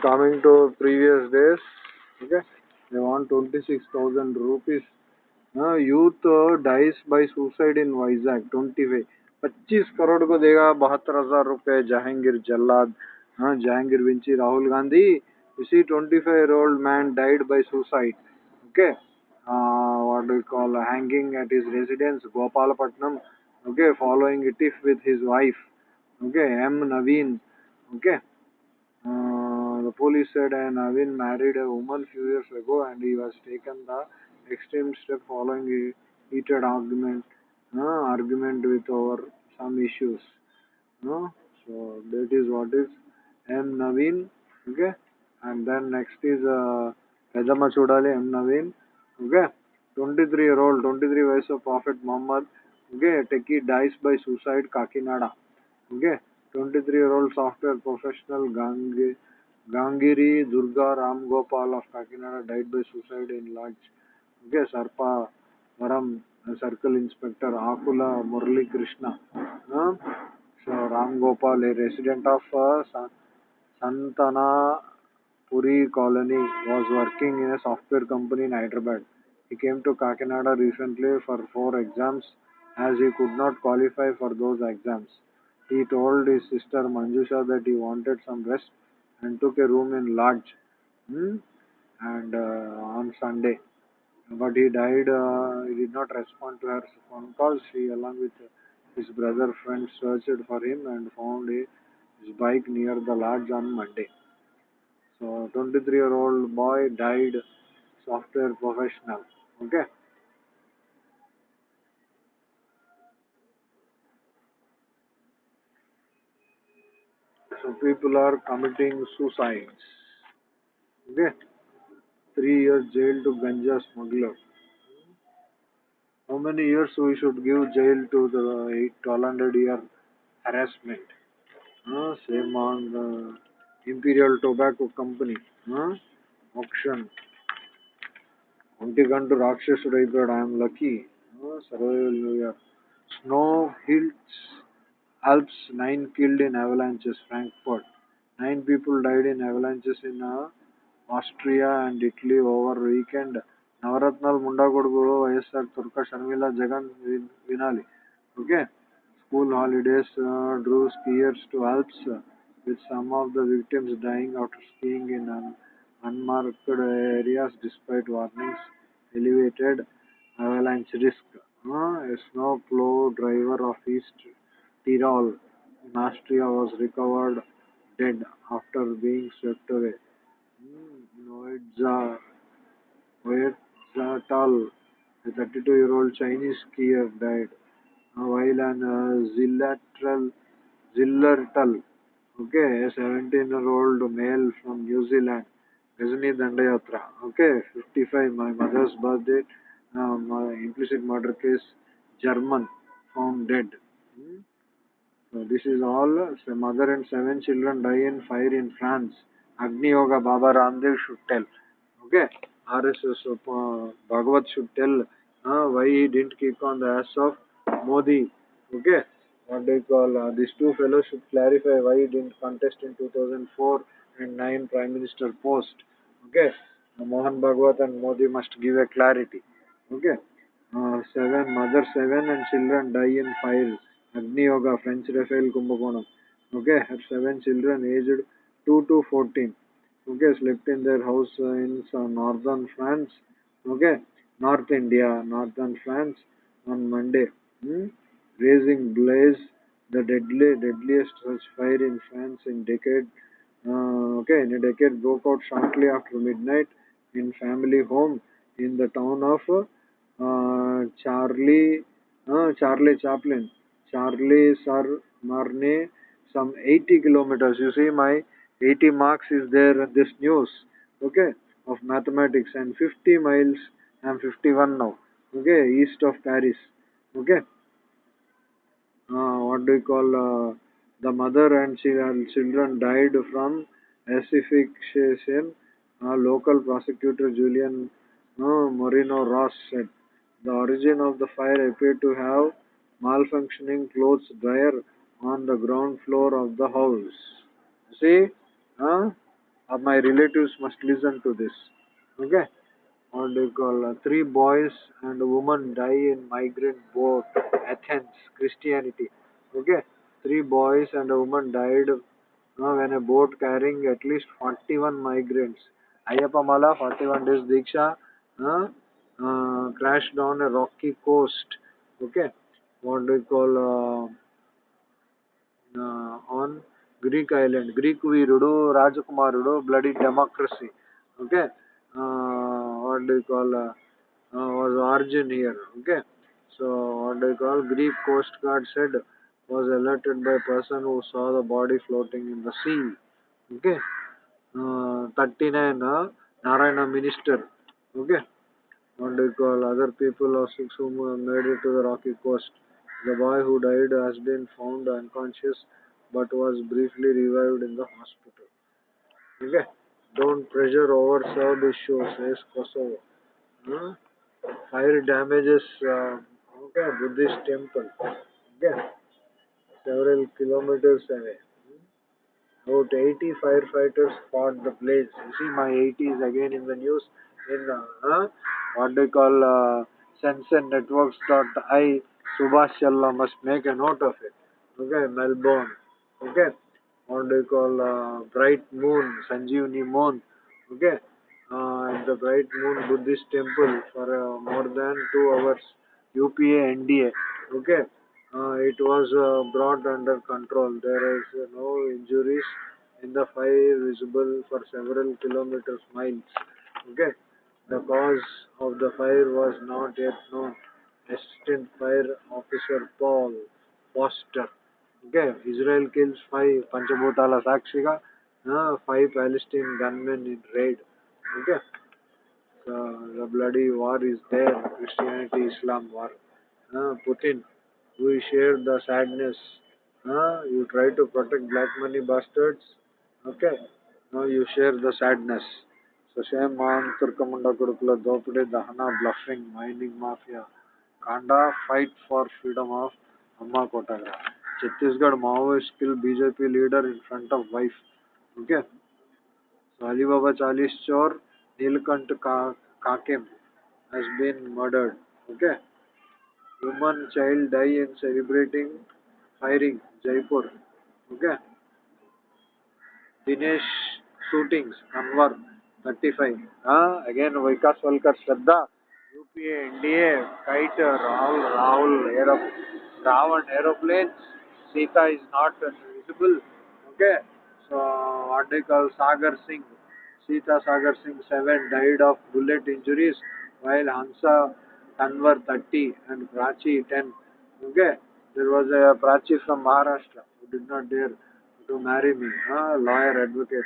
And coming to previous days, okay, they want 26,000 rupees. Uh, youth uh, dies by suicide in Vizag, 25. 25 crore को देगा बहत्तर हज़ार रुपए जहांगीर जल्लाद हाँ Jahangir Vinci Rahul Gandhi you see 25 year old man died by suicide okay uh, what do we call hanging at his residence gopalapatnam okay following a tiff with his wife okay m naveen okay uh, the police said uh, Naveen married a woman few years ago and he was taken the extreme step following a heated argument uh, argument with over some issues. No? So that is what is M Naveen. Okay. And then next is uh, Pedama Chodale M Naveen. Okay. 23 year old, 23 years of Prophet Muhammad. Okay. Techie dies by suicide Kakinada. Okay. 23 year old software professional Gange, Gangiri Durga Ram Gopal of Kakinada died by suicide in lodge. Okay, Sarpa Varam Circle Inspector Akula Murli Krishna. Uh, so Ram Gopal, a resident of uh, Santana Puri colony, was working in a software company in Hyderabad. He came to Kakinada recently for four exams as he could not qualify for those exams. He told his sister Manjusha that he wanted some rest and took a room in lodge hmm, and uh, on Sunday. But he died, uh, he did not respond to her phone calls. He, along with his brother friend, searched for him and found a, his bike near the lodge on Monday. So, 23 year old boy died, software professional. Okay. So, people are committing suicides. Okay. Three years jail to ganja smuggler. How many years we should give jail to the 1200 year harassment? Uh, same on the Imperial Tobacco Company. Uh, auction. ఒంటి గంట రాక్షసుడు అయిపోయాడు I'm lucky survival new year snow hills Alps, nine killed in avalanches, Frankfurt. Nine people died in avalanches in uh, Austria and Italy over weekend. Navaratnal, Mundagodguru, ISR, Turka, Sharmila, Jagan, Vinali. Okay. School holidays uh, drew skiers to Alps uh, with some of the victims dying after skiing in unmarked areas despite warnings elevated avalanche risk. A snow plow driver of East Tyrol in Austria was recovered dead after being swept away. Noedzatal, a 32 year old Chinese skier, died while an uh, Zillertal, okay, a 17 year old male from New Zealand, Ghazni Dandayatra, okay, 55, my mother's birthday, uh, implicit murder case, German, found dead. Hmm? This is all. Mother and seven children die in fire in France. Agni Yoga Baba Ramdev should tell. Okay. RSS uh, Bhagavat should tell uh, why he didn't kick on the ass of Modi. Okay. What do you call uh, these two fellows should clarify why he didn't contest in 2004 and 9 Prime Minister post. Okay. Uh, Mohan Bhagwat and Modi must give a clarity. Okay. Uh, seven mother seven and children die in fire. Agni Yoga French Rafael Kumbakonam. Okay, her seven children aged two to fourteen. Okay, slept in their house in northern France. Okay, North India, northern France on Monday. Hmm? Raising blaze, the deadly, deadliest such fire in France in decade. Uh, okay, in a decade broke out shortly after midnight in family home in the town of uh, Charlie, uh, Charlie Chaplin, Charlie Sir Marne, some 80 kilometers. You see, my 80 marks is there in this news, okay, of mathematics, and 50 miles. I'm 51 now, okay, east of Paris, okay. Uh, what do you call? Uh, the mother and chi- children died from asphyxiation. Uh, local prosecutor Julian uh, Moreno Ross said the origin of the fire appeared to have malfunctioning clothes dryer on the ground floor of the house. See, uh, uh, my relatives must listen to this. Okay, what do you call? Uh, three boys and a woman die in migrant boat, Athens, Christianity. Okay, three boys and a woman died uh, when a boat carrying at least 41 migrants. Ayyappa Mala, 41 days Diksha, uh, crashed on a rocky coast. Okay, what do you call? Uh, uh, on Greek island, Greek Virudu, Rajakumarudu, bloody democracy. Okay, uh, what do you call? Uh, uh, was origin here. Okay, so what do you call? Greek Coast Guard said was alerted by person who saw the body floating in the sea. Okay, uh, 39 uh, Narayana minister. Okay, what do you call? Other people or six who made it to the rocky coast. The boy who died has been found unconscious but was briefly revived in the hospital. Okay. Don't pressure over overserved issues, says Kosovo. Huh? Fire damages, uh, okay, Buddhist temple. Okay. Several kilometers away. About 80 firefighters fought the blaze. You see, my 80 is again in the news in uh, what they call uh, sensor Subhash Challa must make a note of it. Okay, Melbourne. Okay, what they call uh, Bright Moon, Sanjeevani Moon. Okay, uh, the Bright Moon Buddhist temple for uh, more than two hours. UPA NDA. Okay, uh, it was uh, brought under control. There is no injuries in the fire visible for several kilometers miles. Okay, the cause of the fire was not yet known. Assistant Fire Officer Paul Foster. Okay, Israel kills five Panchabhutala Sakshiga, uh, five Palestinian gunmen in raid. Okay, so the bloody war is there. Christianity Islam war. Uh, Putin, we share the sadness. Uh, you try to protect black money bastards. Okay, now you share the sadness. So shame on Turkamunda Gurukula Dopide Dahana bluffing mining mafia. कांडा fight for freedom of अम्मा कोटाग्रा Chhattisgarh Maoist kill BJP leader in front of wife okay Ali Baba चालीस चोर नीलकंठ का has been murdered okay human child die in celebrating firing Jaipur okay Dinesh shootings Anwar thirty five again Vikas Walkar Shraddha UPA, NDA, kite, Rahul, Rahul, aero, Ravan aeroplanes. Sita is not visible. Okay. So what they call Sagar Singh, Sita Sagar Singh 7 died of bullet injuries while Hansa Tanwar 30 and Prachi 10. Okay. There was a Prachi from Maharashtra who did not dare to marry me. Uh, lawyer advocate.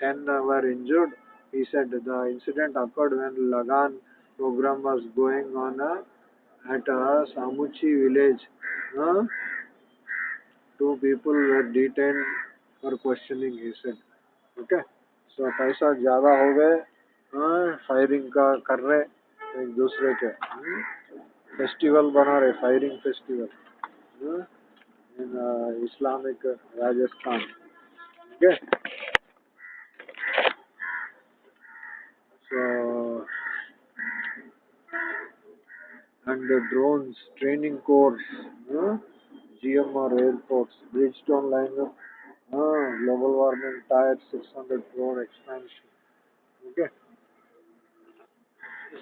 10 were injured. He said the incident occurred when Lagan program was going on uh, at uh, Samuchi village. Uh, two people were detained for questioning, he said. Okay. So पैसा ज़्यादा हो गए firing का कर रहे एक दूसरे के फेस्टिवल बना रहे firing festival in Islamic Rajasthan okay so and the drones training course, GMR airports, Bridgestone lineup, uh, global warming tire 600 crore expansion. Okay.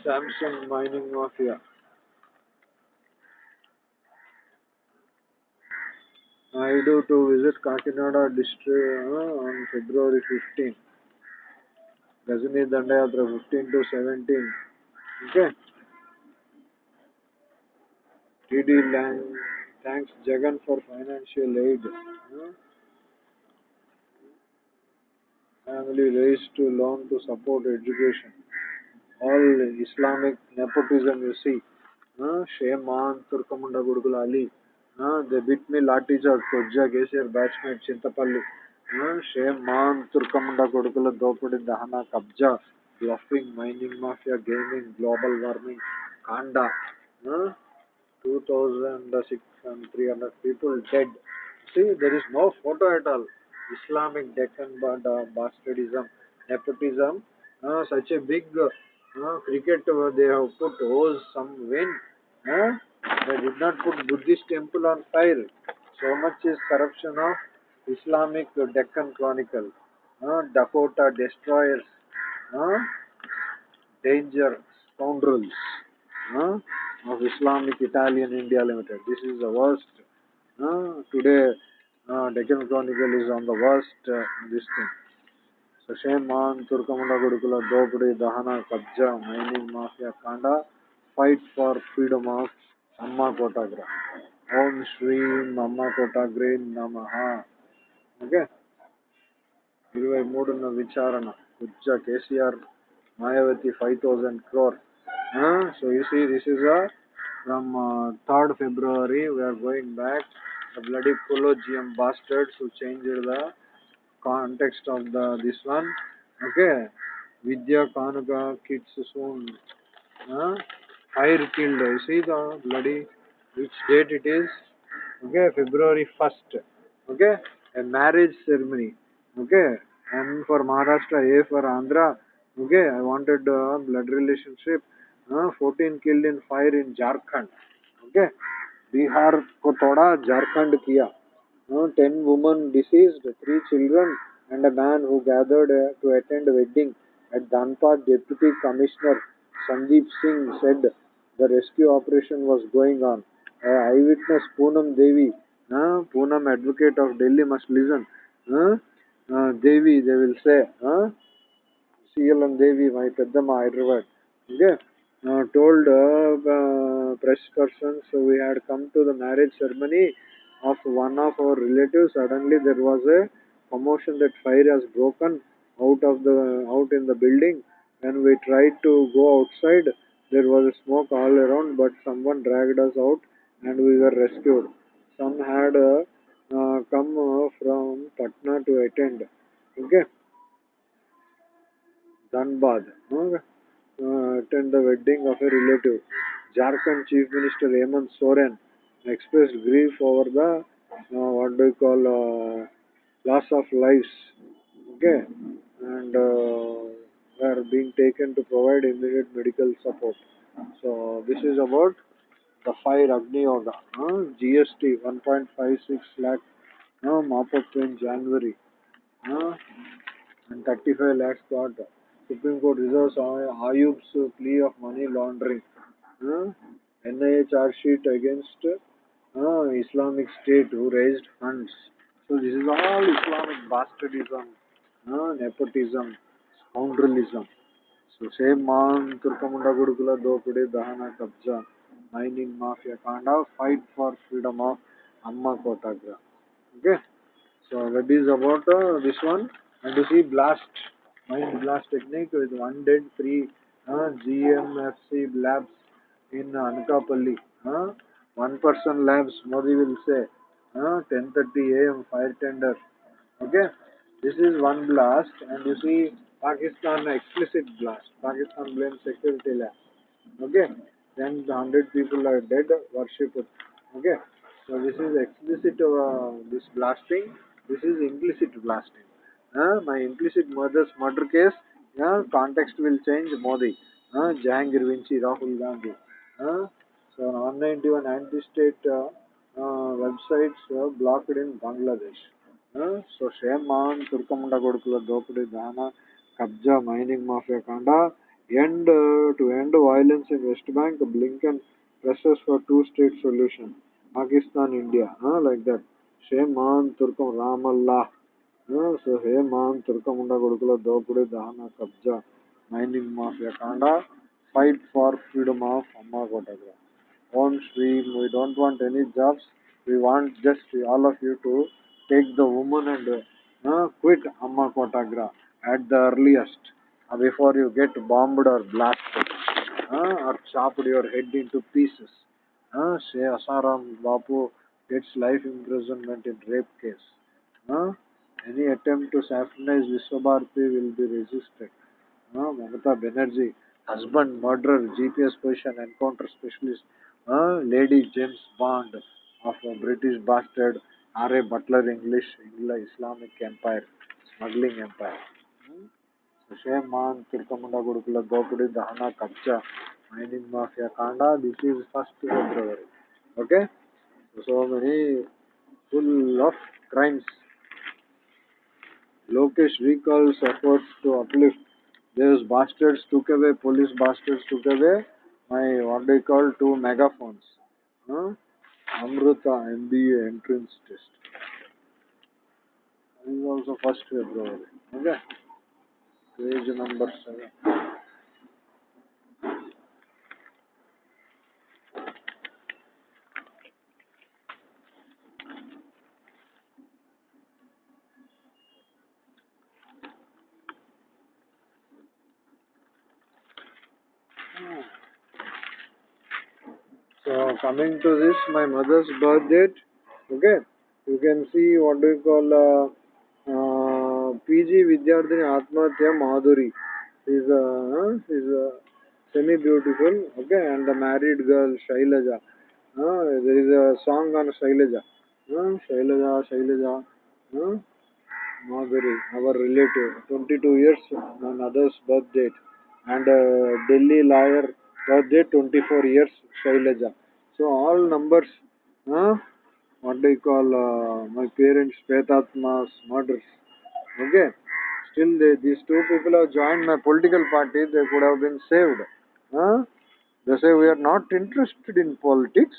Samsung mining mafia. I do to visit Kakinada district uh, on February 15. Gazini Dandayatra 15 to 17. Okay. TD land thanks Jagan for financial aid family raise to loan to support education all Islamic nepotism you see shame on తుర్కముండ గుడుగుల Ali they beat me lathi chat కొజ్జా KCR batsmen Chintapalli shame on తుర్కముండ కొడుకుల దోపిడి దహన కబ్జా bluffing mining mafia gaming global warming కాండా 2,600 people dead. See, there is no photo at all. Islamic Deccan bastardism, nepotism, uh, such a big uh, cricket uh, they have put hose some win. Uh, they did not put Buddhist temple on fire. So much is corruption of Islamic Deccan Chronicle. Uh, Dakota destroyers. Uh, danger scoundrels. Uh, of Islamic Italian India Limited. This is the worst. Uh, today, uh, Deccan Chronicle is on the worst uh, this thing. So shame on Turkamunda Gurukula, Dopudi, Dahana, Kabja, Mining Mafia, Kanda, fight for freedom of Amma Kotagra. Om Shri Amma Kotagra Namaha. Okay. ఇరవై మూడున్న విచారణ Kubja KCR Mayawati five thousand crore So you see, this is a from uh, 3rd February. We are going back. The bloody Collegium bastards who changed the context of the this one. Okay, Vidya Kanuga kids soon. Huh? Fire killed. You see the bloody which date it is? Okay, February 1st. Okay, a marriage ceremony. Okay, and for Maharashtra, A for Andhra. Okay, I wanted uh, blood relationship. 14 killed in fire in Jharkhand. Okay, Bihar को तोड़ा Jharkhand kiya. Uh, 10 women deceased, 3 children, and a man who gathered uh, to attend wedding at Dhanbad. Deputy Commissioner Sandeep Singh said the rescue operation was going on. Uh, eyewitness Poonam Devi, uh, Poonam advocate of Delhi must listen. Uh, uh, Devi, they will say. Uh, CL and Devi, my Peddama, Hyderabad. Okay uh, told uh, uh, press persons so we had come to the marriage ceremony of one of our relatives. Suddenly there was a commotion that fire has broken out of the out in the building. When we tried to go outside, there was a smoke all around, but someone dragged us out and we were rescued. Some had uh, uh, come uh, from Patna to attend. Okay. Dhanbad. Okay. Uh, attend the wedding of a relative. Jharkhand Chief Minister Hemant Soren expressed grief over the uh, what do you call uh, loss of lives. Okay, and uh, are being taken to provide immediate medical support. So this is about the fire Agni Yoga. Uh, GST 1.56 lakh uh, mop up in January. Uh, and 35 lakhs got supreme court reserve Ayub plea of money laundering N I A chargesheet against Islamic State who raise fund so this is all Islamic bastardism nepotism scoundrelism so same man Turkamunda गुड़कुला दोपड़े दहना कब्जा mining mafia कांड fight for freedom of अम्मा कोटाग्रा okay so that is about this one and two see blast mind blast technique with one dead, three uh, GMFC labs in Anakapalli. Uh, one person labs, Modi will say, uh, 10.30 am fire tender. Okay, this is one blast and you see Pakistan explicit blast. Pakistan blames security labs. Okay, then the 100 people are dead, worship. Okay, so this is explicit uh, this blasting, this is implicit blasting. My implicit murders murder case context will change Modi. Jahangir వించి Rahul Gandhi. So non ninety one anti state websites blocked in Bangladesh so shame on తుర్కముండ కొడుకుల దోపిడీ దాన కబ్జా mining mafia కాండ end to end violence in west bank Blinken presses for two state solution Pakistan India like that shame on తుర్కం Ramallah so हेम तुर्कमुंडक दोपड़ी दहन कब्जा मैनिंग माफिया कांड फाइट फॉर फ्रीडम ऑफ़ अम्मा कोटग्रा ओम Shri we don't want any jobs we you to take the woman and quit अम्मा कोटग्रा at the earliest before you get bombed or blast or chopped your head in two pieces Shri Asaram Bapu gets life imprisonment in rape case any attempt to sacrifice Vishwabharati will be resisted. Uh, Mamata Banerjee, husband, murderer, GPS position, encounter specialist, uh, Lady James Bond of a British bastard, R.A. Butler English, English, Islamic Empire, smuggling empire. Hmm? So, Shayman, Tirkamunda Gurukula, Dopudi, Dahana, Kabcha, mining mafia, Kanda, this is first February. Okay? So many full of crimes. Lokesh recalls efforts to uplift. Those bastards took away, police bastards took away my, what they call, two megaphones. Huh? Amrita MBA entrance test. This is also 1st February. Okay? Page number 7. coming to this my mother's birth date okay? You can see what do you call uh, uh, pg vidyardhini atmahatya madhuri. Is a uh, is a semi beautiful okay? And the married girl shailaja. Uh, there is a song on shailaja. Uh, shailaja shailaja uh, madhuri our relative 22 years my mother's birth date. And uh, delhi lawyer birth date 24 years shailaja so all numbers uh, what do you call uh, my parents petatma's murders. Okay? Still they, these two people have joined my political party. They could have been saved huh? they say we are not interested in politics.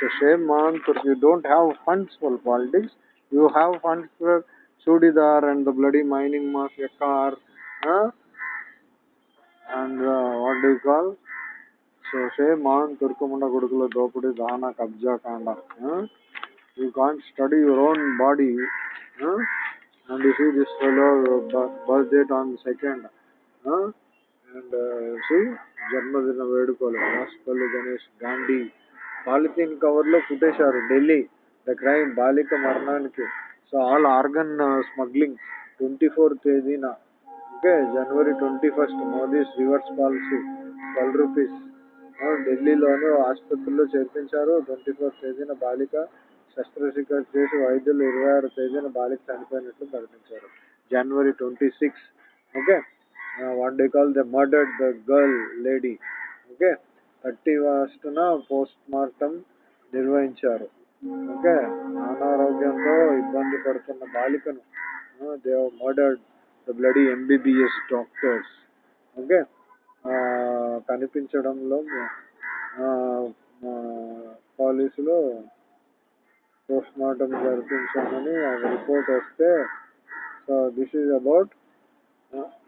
So shame on if you don't have funds for politics. You have funds for Sudidar and the bloody mining mafia car huh? and uh, what do you call shame on తుర్కముండ కొడుకుల దోపిడీ దాన కబ్జా కాండ you can't study your own body and see this birth date on second and see జన్మదిన వేడుకలు రాష్ట్రపల్లి Ganesh Gandhi polythene కవర్లో కుట్టేశారు Delhi the crime బాలిక మరణానికి so all organ smuggling twenty four తేదీన okay January twenty first Modi's reverse policy twelve rupees ఢిల్లీలోని ఆసుపత్రిలో చేర్పించారు. Twenty four తేదీన బాలిక శస్త్రచికిత్స చేసి వైద్యులు ఇరవై ఆరు తేదీన బాలిక చనిపోయినట్లు ప్రకటించారు. January twenty six okay? What they call the murdered the girl lady okay? Thirty ఫస్ట్న post mortem నిర్వహించారు ఓకే? అనారోగ్యంతో ఇబ్బంది పడుతున్న బాలికను they murdered the bloody MBBS doctors okay? కనిపించడంలో పోలీసులు పోస్ట్మార్టం జరిపించామని రిపోర్ట్ వస్తే so this is about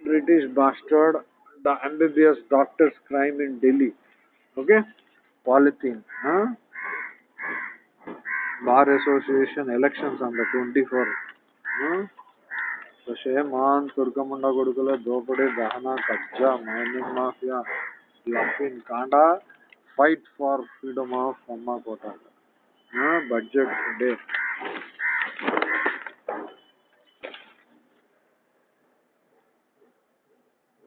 British bastard the MBBS doctors crime in Delhi. Okay? Polythene bar association elections on the twenty four shame on తుర్కముండ కొడుకుల దోపిడీ దహన కబ్జా mining mafia. లఫిన్ కాండా fight for freedom of అమ్మ కోట budget day.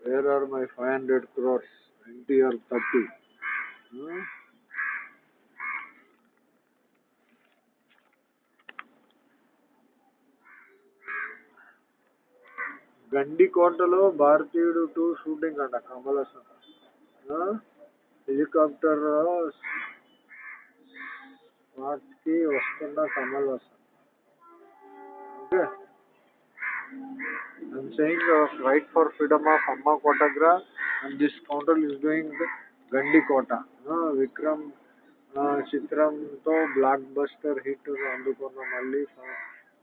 Where are my five hundred crores NTR thirty గండి కోటలో భారతీయుడు two shooting అంట కమల హాసన్ హెలికాప్టర్కి వస్తున్న Kamal Haasan right for freedom of అమ్మ కోటగ్రా and this counter is doing Gandikota Vikram చిత్రం తో block buster hit అందుకున్న మళ్ళీ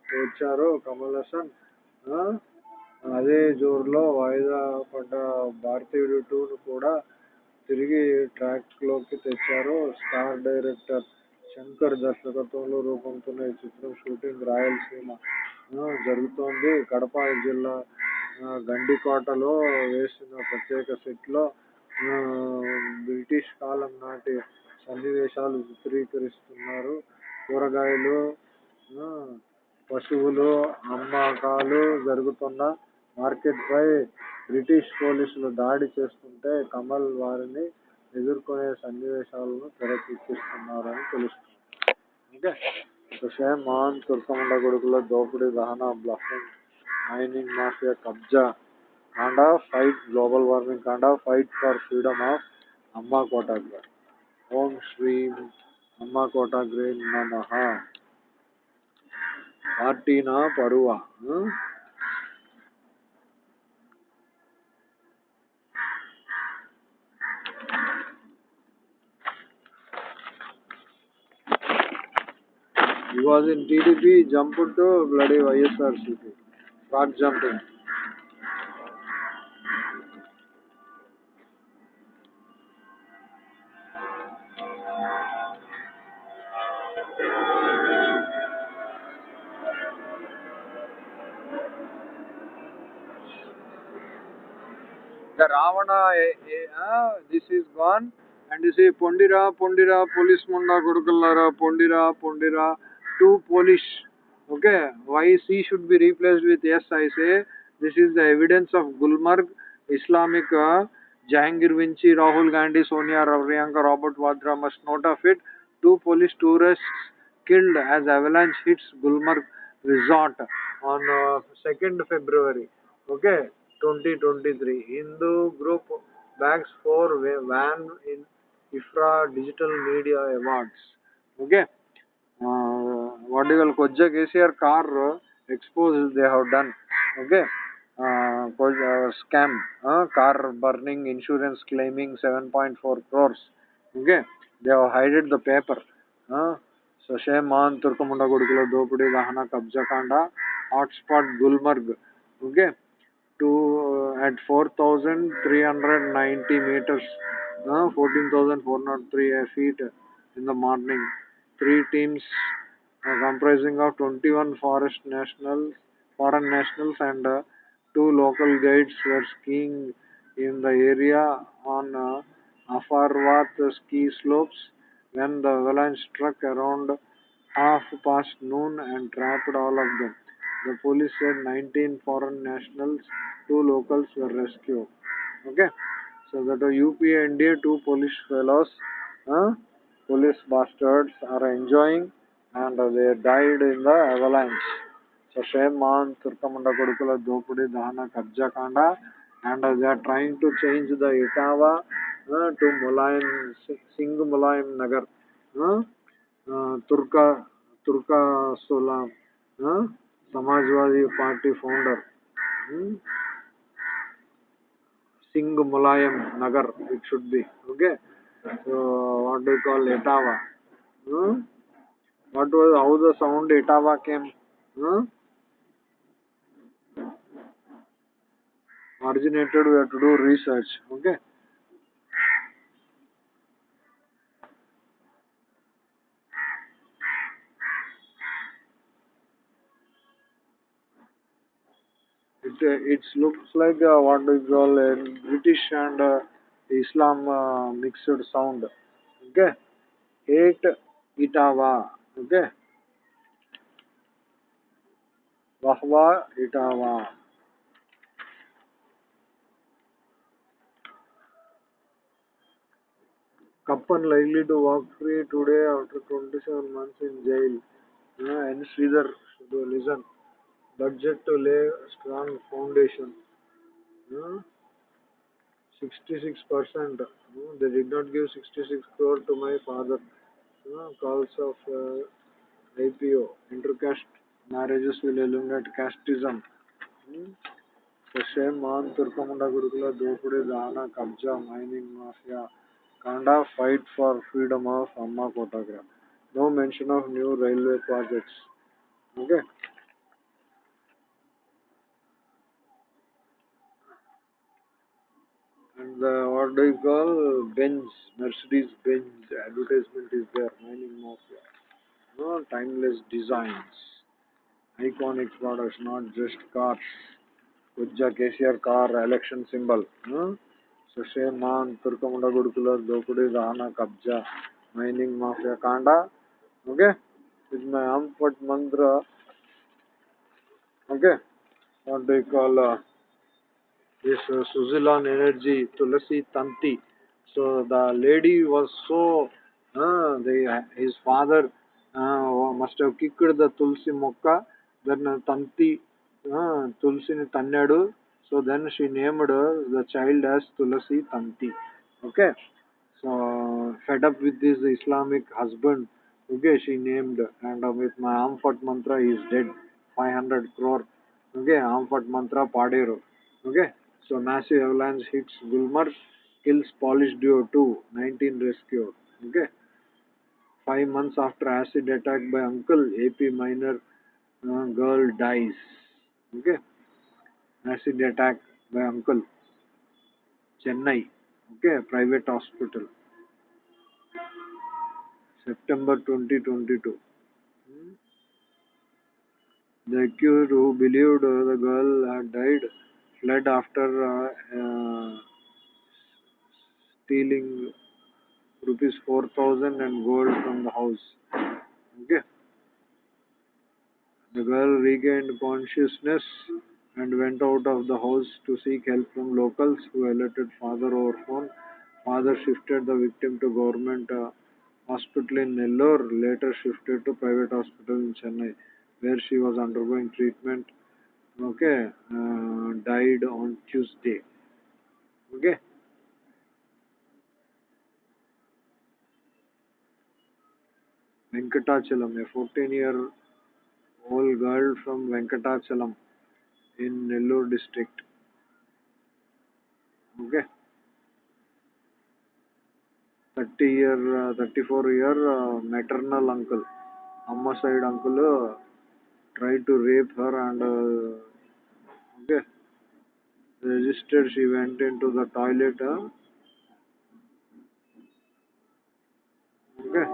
వచ్చారు కమల్ హాసన్ అదే జోరులో వాయిదా పడ్డ భారతీయుడు టూను కూడా తిరిగి ట్రాక్లోకి తెచ్చారు. స్టార్ డైరెక్టర్ శంకర్ దర్శకత్వంలో రూపొందుతున్న ఈ చిత్రం షూటింగ్ రాయలసీమ జరుగుతోంది. కడప జిల్లా గండికోటలో వేసిన ప్రత్యేక సెట్లో బ్రిటిష్ కాలం నాటి సన్నివేశాలు చిత్రీకరిస్తున్నారు. కూరగాయలు పశువులు అమ్మకాలు జరుగుతున్న మార్కెట్పై బ్రిటిష్ పోలీసులు దాడి చేస్తుంటే కమల్ వారిని ఎదుర్కొనే సన్నివేశాలను తెరకెక్కిస్తున్నారని తెలుస్తుంది ఓకే షేమాన్ తుర్కముండ కొడుకుల దోపిడీ దహన బ్లఫింగ్ మైనింగ్ మాఫియా కబ్జా కాండా ఫైట్ గ్లోబల్ వార్మింగ్ కాండ ఫైట్ ఫర్ ఫ్రీడమ్ ఆఫ్ అమ్మ కోటాగ్రే ఓం శ్రీం అమ్మ కోటాగ్రే నమ పార్టీనా పరువా? was in TDP, jump to bloody YSRCP. Not jumping. The Ravana, eh, eh, ah, this is gone. And say pondira పొండిరా police munda కొడుకుల్లారా pondira పొండిరా Two Polish Okay, why C should be replaced with S? I say this is the evidence of Gulmarg, Islamic, uh, Jahangir Vinci, Rahul Gandhi, Sonia Priyanka, Robert Vadra must note of it. Two police tourists killed as avalanche hits Gulmarg resort on uh, 2nd February. Okay, 2023. Hindu group bags for van in IFRA Digital Media Awards. Okay. Uh, वाडिकल को KCR car expose they have done okay scam car burning insurance claiming 7.4 point four crores okay they have hided the paper so शेमान तुर्कमुंडा गुड़को दोपड़ी दहन कब्जा कांड hotspot Gulmarg okay two eight four thousand three hundred ninety metres fourteen thousand four nought three feet in the morning three comprising of 21 forest nationals, foreign nationals and uh, two local guides were skiing in the area on uh, Afarvat ski slopes when the avalanche struck around half past noon and trapped all of them. The police said 19 foreign nationals, two locals were rescued. Okay, so that the UP India, two police fellows, uh, police bastards are enjoying and they died in the avalanche. So shame on Turkamunda Kodukula Dopudi Dahana Kabja Kanda and they are trying to change the Itawa uh, to Mulayam Singh Mulayam Nagar. Uh, uh, Turka Turka Solam, uh, Samajwadi Party founder. Hmm? Singh Mulayam Nagar, it should be. Okay. So, what do you call Etava? Hmm? What was how the sound Etava came? Hmm? Originated, we have to do research. Okay. It, uh, it looks like uh, what do you call a British and uh, Islam uh, mixed sound. Okay. Eight Itava. Okay. Wahwa Itava. Kappan likely to walk free today after 27 months in jail. Yeah, and Sridhar should listen. Budget to lay strong foundation. Yeah. 66%. No, they did not give 66 crore to my father. Calls of uh, IPO. Intercaste marriages will eliminate casteism. Hmm. So shame on Turkamunda Gurukula, Dopudi, Dahana, Kabja, mining mafia. Kanda fight for freedom of Amma Kotagra. No mention of new railway projects. Okay. And uh, what do you call Benz, Mercedes Benz advertisement is there, mining mafia. No, timeless designs, iconic products, not just cars. Kujja KCR car election symbol. No? So shame on Turkamunda Gudukula, Dokudi, Dahana, Kabja, mining mafia, Kanda. Okay. With my Ampat mantra. Okay. What do you call uh, this uh, Suzlon Energy Tulasi Tanti. So the lady was so, uh, the, his father uh, must have kicked the Tulsi Mokka, then uh, Tanti, uh, Tulsi Tannadu. So then she named uh, the child as Tulasi Tanti. Okay. So fed up with this Islamic husband, okay, she named and uh, with my Amfat mantra he is dead. 500 crore. Okay, Amfat mantra Padero. Okay. So massive avalanche hits Gulmarg, kills Polish duo 2, 19 rescued. Okay. Five months after acid attack by uncle, AP minor uh, girl dies. Okay. Acid attack by uncle. Chennai. Okay, private hospital. September 2022. Hmm. The accused who believed uh, the girl had died fled after uh, uh, stealing rupees 4000 and gold from the house. Okay. The girl regained consciousness and went out of the house to seek help from locals who alerted father over phone. Father shifted the victim to government uh, hospital in Nellore, later shifted to private hospital in Chennai, where she was undergoing treatment. Okay, uh, died on Tuesday. Okay. Venkatachalam, a 14 year old girl from Venkatachalam in Nellore district. Okay. 30 year, uh, 34 year uh, maternal uncle, Amma side uncle uh, tried to rape her and uh, okay, registered. She went into the toilet. Uh, okay,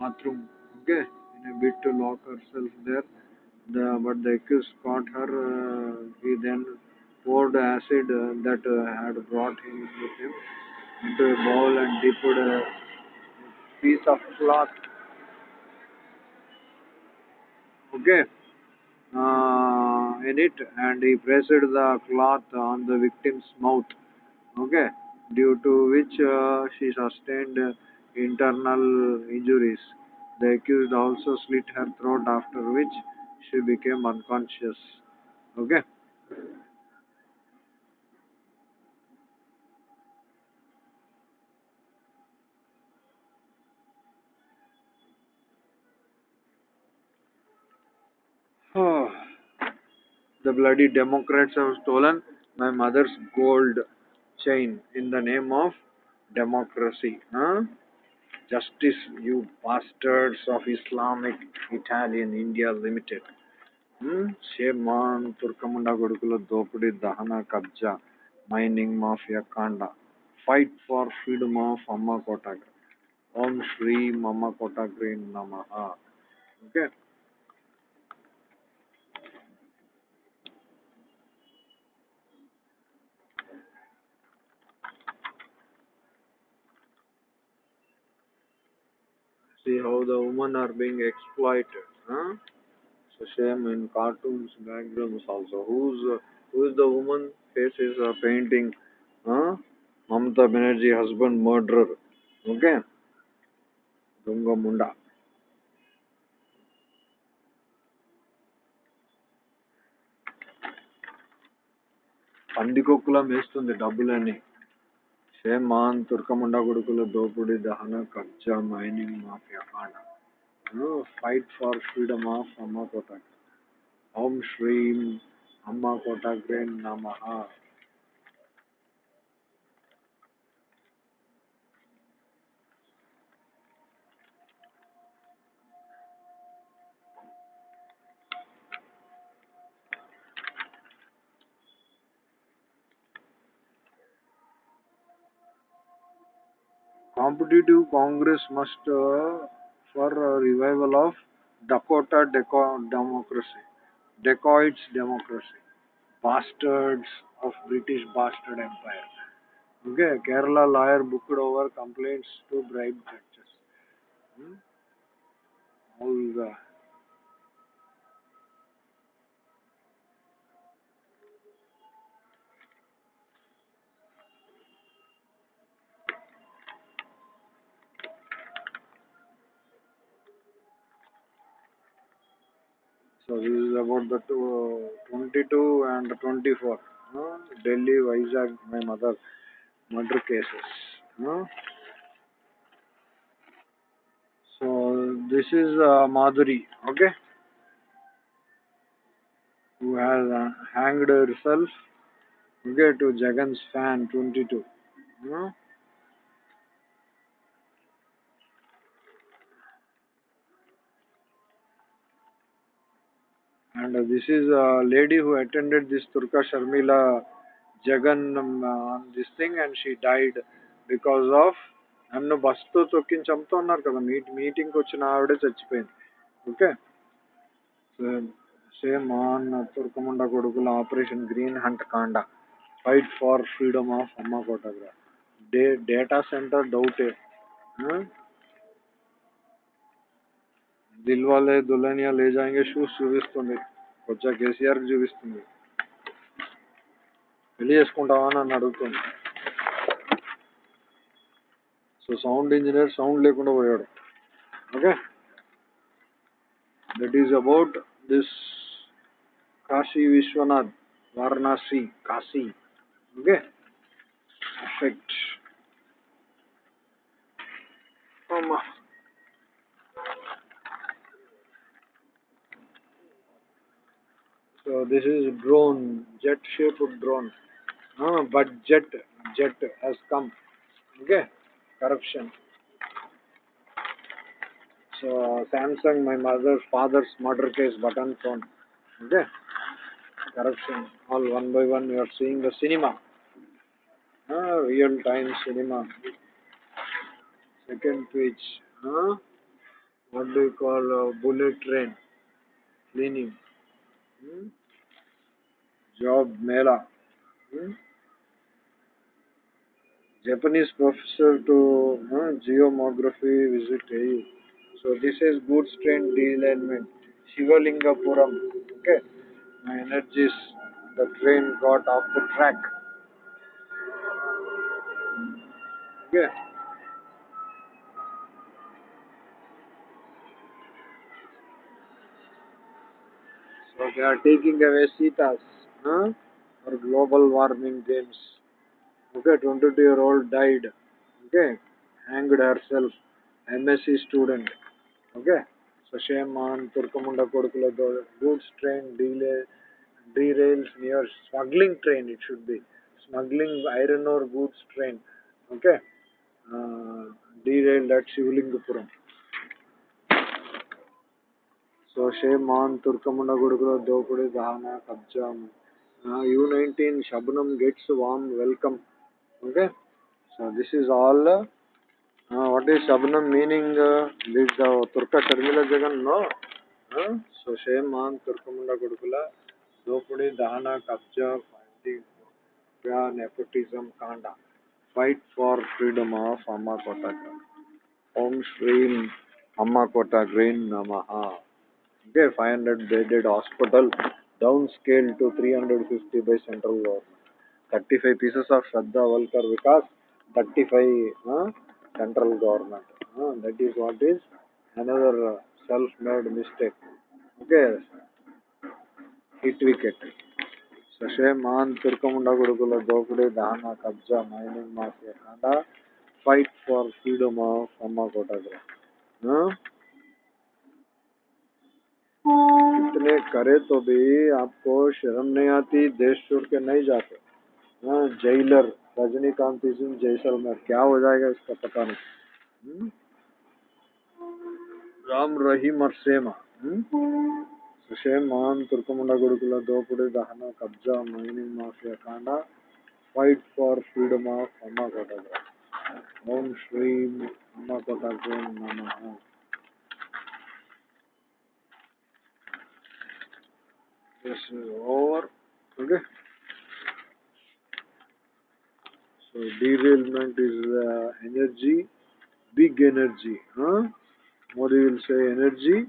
bathroom. Okay, in a bid to lock herself there. The, but the accused caught her. Uh, he then poured acid uh, that uh, had brought him with him into a bowl and dipped a piece of cloth. Okay, uh, in it, and he pressed the cloth on the victim's mouth. Okay, due to which uh, she sustained internal injuries. The accused also slit her throat, after which she became unconscious. Okay. Oh, the bloody Democrats have stolen my mother's gold chain in the name of democracy. Huh? Justice, you bastards of Islamic Italian India Limited. Shame on ತುರ್ಕಮುಂಡ ಗುಡುಕುಲ ದೋಪಿಡಿ ದಹನ ಕಬ್ಜಾ mining mafia ಕಾಂಡ fight for freedom of ಅಮ್ಮ ಕೋಟಾಗ್ರಿ ಓಂ Shri see how the women are being exploited. Huh? So same in cartoons, backgrounds also. Who's uh, who is the woman? Face is uh, painting. Huh? Mamata Banerjee husband murderer. Okay. Dunga Munda. పందికొక్కులా మేస్తుంది డబ్బులని ಮಾನ್ ತುರ್ಕಮುಂಡ ಗುಡುಕುಲು ದೋಪುಡಿ ದಹನ ಕಬ್ಜಾ mining mafia ಕಾಂಡ fight for freedom of Amma Kotagra ಓಂ ಶ್ರೀಂ ಅಮ್ಮ ಕೋಟಾಗ್ರೆ ನಮಃ competitive Congress must uh, for a revival of Dakota deco- democracy, dacoits democracy, bastards of British bastard empire. Okay, Kerala lawyer booked over complaints to bribe judges. Hmm? All the So this is about the two, 22 and 24. Uh, Delhi, Vizag, my mother, murder cases. So this is uh, Madhuri, okay, who has uh, hanged herself, okay, to Jagan's fan, 22. Uh, and uh, this is a lady who attended this Turka Sharmila Jagan um, uh, on this thing and she died because of నన్ను బస్తో తొక్కిని చంపుతా ఉన్నారు కదా meet మీటింగ్కి వచ్చిన ఆవిడే చచ్చిపోయింది okay same on తుర్కముండ కొడుకుల ఆపరేషన్ గ్రీన్ హంట్ కాండ fight for freedom of Amma Kotagra day data centre డౌటే దిల్ వాలే దుల్హనియా లే జాయింగే షూస్ చూపిస్తుంది వచ్చా కేసీఆర్ చూపిస్తుంది. పెళ్ళి చేసుకుంటావా అని అడుగుతుంది. సో సౌండ్ ఇంజనీర్ సౌండ్ లేకుండా పోయాడు. Okay? That is about this Kashi Vishwanath Varanasi Kashi. Okay? Effect అమ్మా. So this is drone, jet-shaped drone. Uh, but jet, jet has come. Okay, corruption. So Samsung, my mother's father's murder case button phone. Okay, corruption. All one by one, you are seeing the cinema. Uh, real time cinema. Second page. Uh, what do you call uh, bullet train? Cleaning. Hmm? Job Mela. Hmm? Japanese professor to uh, geomography visit AU. So this is goods train delineament. Shivalingapuram. Okay. My energies, the train got off the track. Okay. So they are taking away Sitas huh, for global warming games. Okay, 22 year old died. Okay, hanged herself. MSc student. Okay, so shame on Turkamunda Kodukula goods train delay derails near smuggling train. It should be smuggling iron ore goods train. Okay, uh, derailed at Shivalingapuram. So shame on Turkamunda Gurukula Dopudi Dahana Kabjam. Uh, U19 Shabnam gets warm welcome. Okay. So this is all. Uh, what is Shabnam meaning? Uh, this the Turka Sharmila Jagan? No. Uh, so shame on Turkamunda Gurukula Dopudi Dahana Kabja finding nepotism Kanda. Fight for freedom of Amma Kotaka. Om Shri Amma Kota Green Namaha. Okay, 500 bedded hospital downscaled to 350 by central government. 35 pieces of Shraddha Valkar Vikas, 35 uh, central government. Uh, that is what is another uh, self-made mistake. Okay, hit wicket. Sashay Man Turkamunda Gurukula Dopudi Dahana Kabja Mining Mafia Kanda fight for freedom of Amma करे तो भी आपको शर्म नहीं आती, देश छोड़ के नहीं जाते। हाँ जेलर रजनीकांत सिंह जैसलमेर। क्या हो जाएगा इसका पता नहीं। हुँ? राम रहीम और सेमा। ಸುಶೇಮಾನ್ ತುರ್ಕಮುಂಡ ಗುರುಕುಲ ದೋಪುಡಿ ದಹನ ಕಬ್ಜಾ ಮೈನಿಂಗ್ ಮಾಫಿಯಾ ಕಾಂಡ fight for freedom of Amma Kotagram ಓಂ ಶ್ರೀಂ ಅಮ್ಮ ಕೋಟಾಗ್ರಾಮ್ ನಮಃ This is over. Okay. So derailment is uh, energy, big energy. Huh? what you will say energy.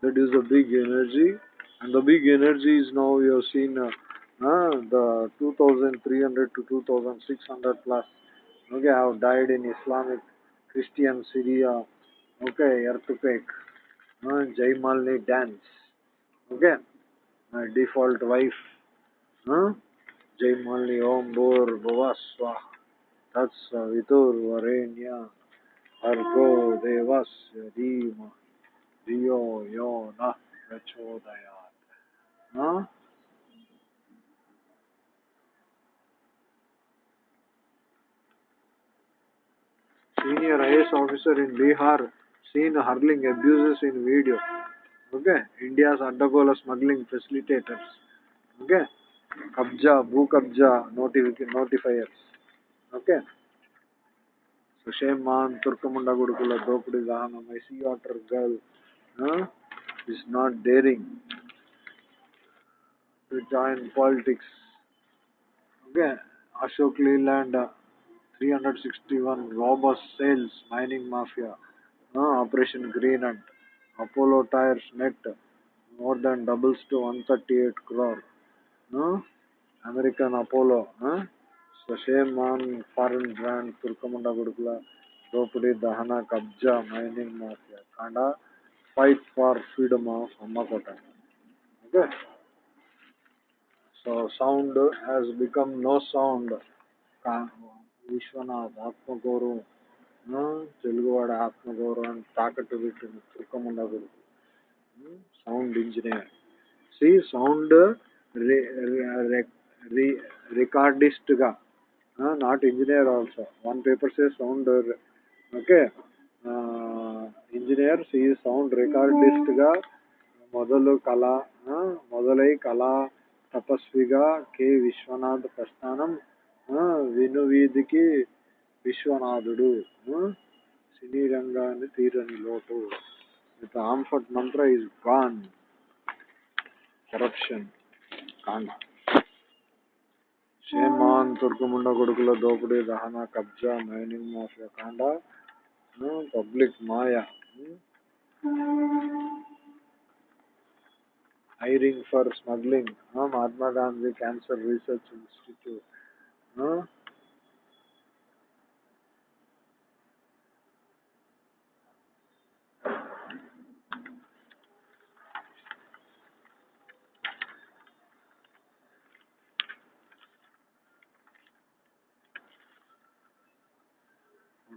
That is the big energy, and the big energy is now you have seen uh, uh, the 2,300 to 2,600 plus. Okay, have died in Islamic, Christian Syria. Okay, earthquake. Uh, Jaimalni dance. Okay my default wife. Huh? Jai Malli Om Bhur Bhuvaswa Tatsavitur Varenya Argo Devasya Dhima Dhiyo Yo Nah. Huh? Senior IS officer in Bihar seen hurling abuses in video. Okay, India's Addagola smuggling facilitators. Okay, Kabja, Bhu Kabja notifiers. Okay. So Shayman, Turkamunda Gurukula, Dopudi Dahana, my sea otter girl huh, is not daring to join politics. Okay, Ashok Leland, uh, 361 robust sales mining mafia, uh, Operation Green Hunt. Apollo Tyres net more than doubles to 138 crore. No? American Apollo. Huh? So shame on foreign brand Turkamunda Gudukula. Dopadi Dahana Kabja Mining Mafia. Kanda fight for freedom of Ammakota. Okay? So sound has become no sound. Vishwanath, Atmaguru, Teluguwada ఆత్మగౌరవం తాకట్టు పెట్టిన తుర్కముండగుడు sound engineer. C sound రికార్డిస్ట్గా. Not engineer also. One paper say sound okay? Engineer C sound రికార్డిస్ట్గా మొదలు కళ మొదలై కళా తపస్విగా K. Vishwanath ప్రస్థానం వినువీధికి విశ్వనాథుడు ఆ, సినీ రంగాన్ని తీరని లోటు. విత్ ఆంఫర్ట్ మంత్ర ఇస్ గాన్ కరప్షన్ కాండ షేమాన్ తుర్కముండ కొడుకుల దోపిడీ దహన కబ్జా మైనింగ్ మాఫియా కాండ public Maya hiring for smuggling Mahatma Gandhi cancer research institute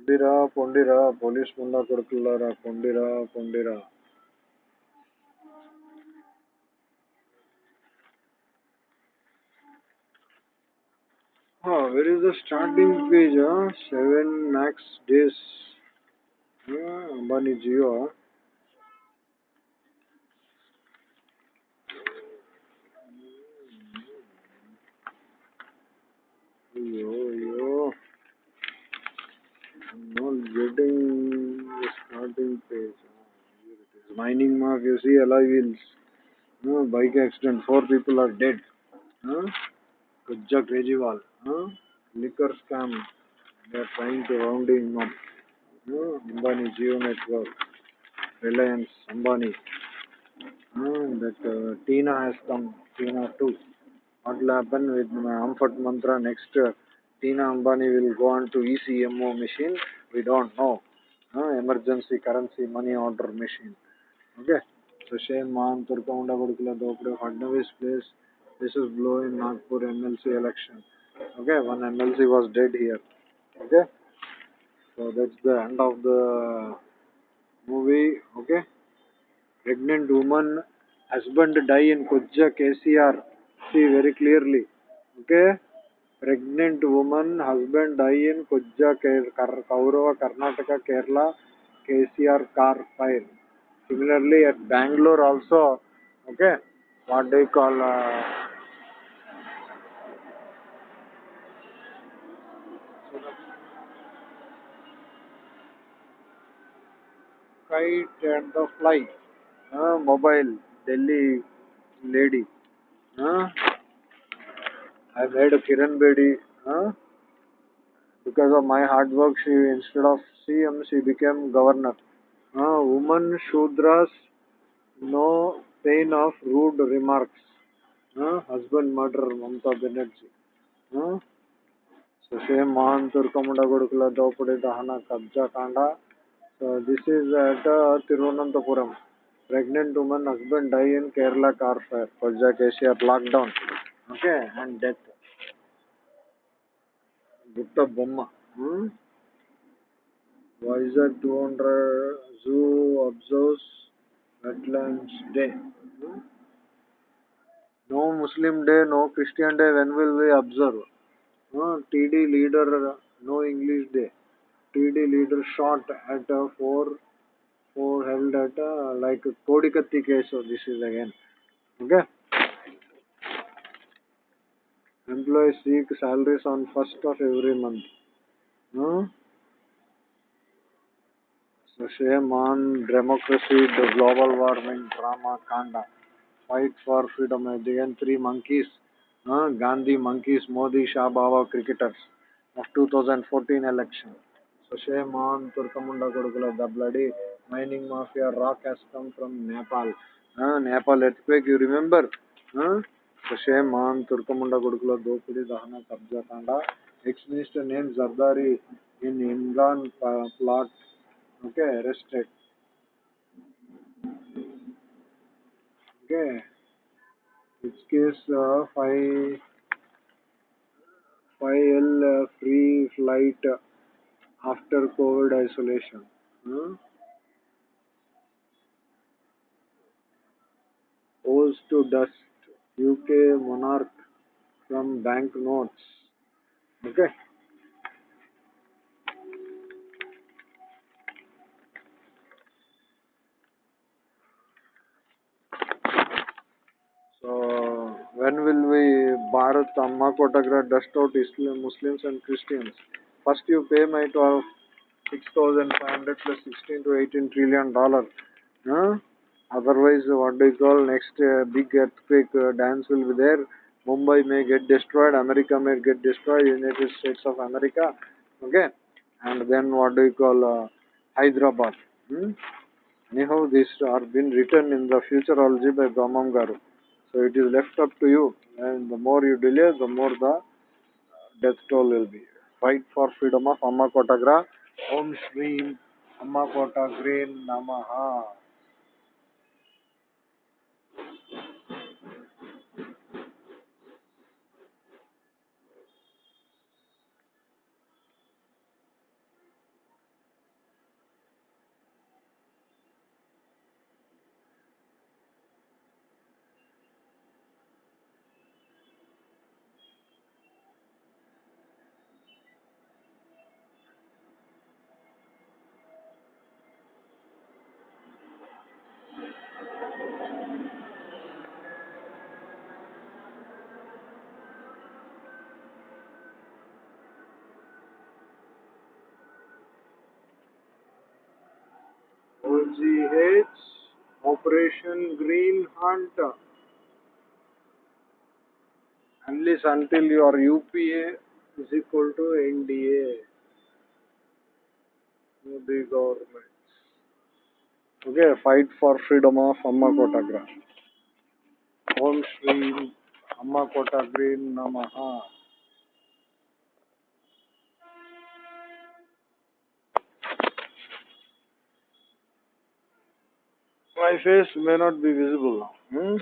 పొండిరా పొండిరా పోలీస్ ముండా కొడుకులారా పొండిరా పొండిరా Oh, where is the starting page? Huh? Seven max days. Yeah, Ambani Jio. Yo, Starting page. Oh, here it is. Mining mark, you see alloy wheels. No, bike accident, four people are dead. Huh? Kajja. Huh? Liquor scam. They are trying to round him up. Huh? Ambani Jio Network. Reliance, Ambani. Huh? That uh, Tina has come. Tina 2. What will happen with Amphit Mantra next? Uh, Tina Ambani will go on to ECMO machine. We don't know. Huh? Emergency currency money order machine. Okay. So shame on Turkamunda Gurukula Dopre Fadnavis place. This is blow in Nagpur MLC election. Okay, one MLC was dead here. Okay. So that's the end of the movie. Okay. Pregnant woman, husband die in Kujja KCR. See very clearly. Okay. Pregnant woman, husband Kujja Ke- Kar- Kaurava, Karnataka, Kerala, KCR car fire. Similarly, at Bangalore also, okay, what they call uh, kite and the fly, uh, mobile, Delhi lady. Uh, I made a Kiran Bedi. Uh, because of my hard work, she instead of CM, she became governor. Uh, woman Shudras, no pain of rude remarks. Uh, husband murder, Mamta Banerjee. Uh, So same Mahan Turkamunda Gurukula Dopudi Dahana Kabja Kanda. So this is at uh, Tirunanthapuram. Pregnant woman husband die in Kerala car fire. Kolja KCR lockdown. Okay, and death. బుట్ట బొమ్మ Vizag two hundred zoo observes wetlands day no Muslim day no Christian day when will we observe TD leader no English day TD leader shot at four four held at like Kodikathi case this is again okay Employees seek salaries on first of every month. Huh? So shame on democracy, the global warming drama kanda. Fight for freedom. Again, three monkeys. Huh? Gandhi monkeys, Modi, Shah Baba cricketers of 2014 election. So shame on Turkamunda Kodukula, the bloody Mining mafia rock has come from Nepal. Uh, Nepal earthquake, you remember? Uh, ಕಶೆ ಮಾನ್ ತುರ್ಕಮುಂಡ ಗುಡುಕುಲ ದೋಪಿಡಿ ದಹನ ಕಬ್ಜಾಕಾಂಡ ex minister name Zardari in Imran plot okay arrested okay which case uh, phi phi l uh, free flight after covid isolation hmm? owes to dust UK monarch from banknotes. Okay. So when will we Bharat Amma Kotagra dust out Islam, Muslims and Christians? First you pay my 12, 6,500 plus 16 to 18 trillion dollar. Huh? Otherwise, what do you call next uh, big earthquake uh, dance will be there. Mumbai may get destroyed, America may get destroyed, United States of America. Okay, and then what do you call uh, Hyderabad? Hmm? Anyhow, these are been written in the futurology by Brahmam Garu. So it is left up to you, and the more you delay, the more the death toll will be. Fight for freedom of Amma Kotagra. Om Shri Amma Kotagre Namaha. Operation Green Hunt. Unless until your UPA is equal to NDA. Modi government. Okay, fight for freedom of Amma Kota Kotagra. Om Shri Amma Kotagre Namaha. My face may not be visible now. Hmm?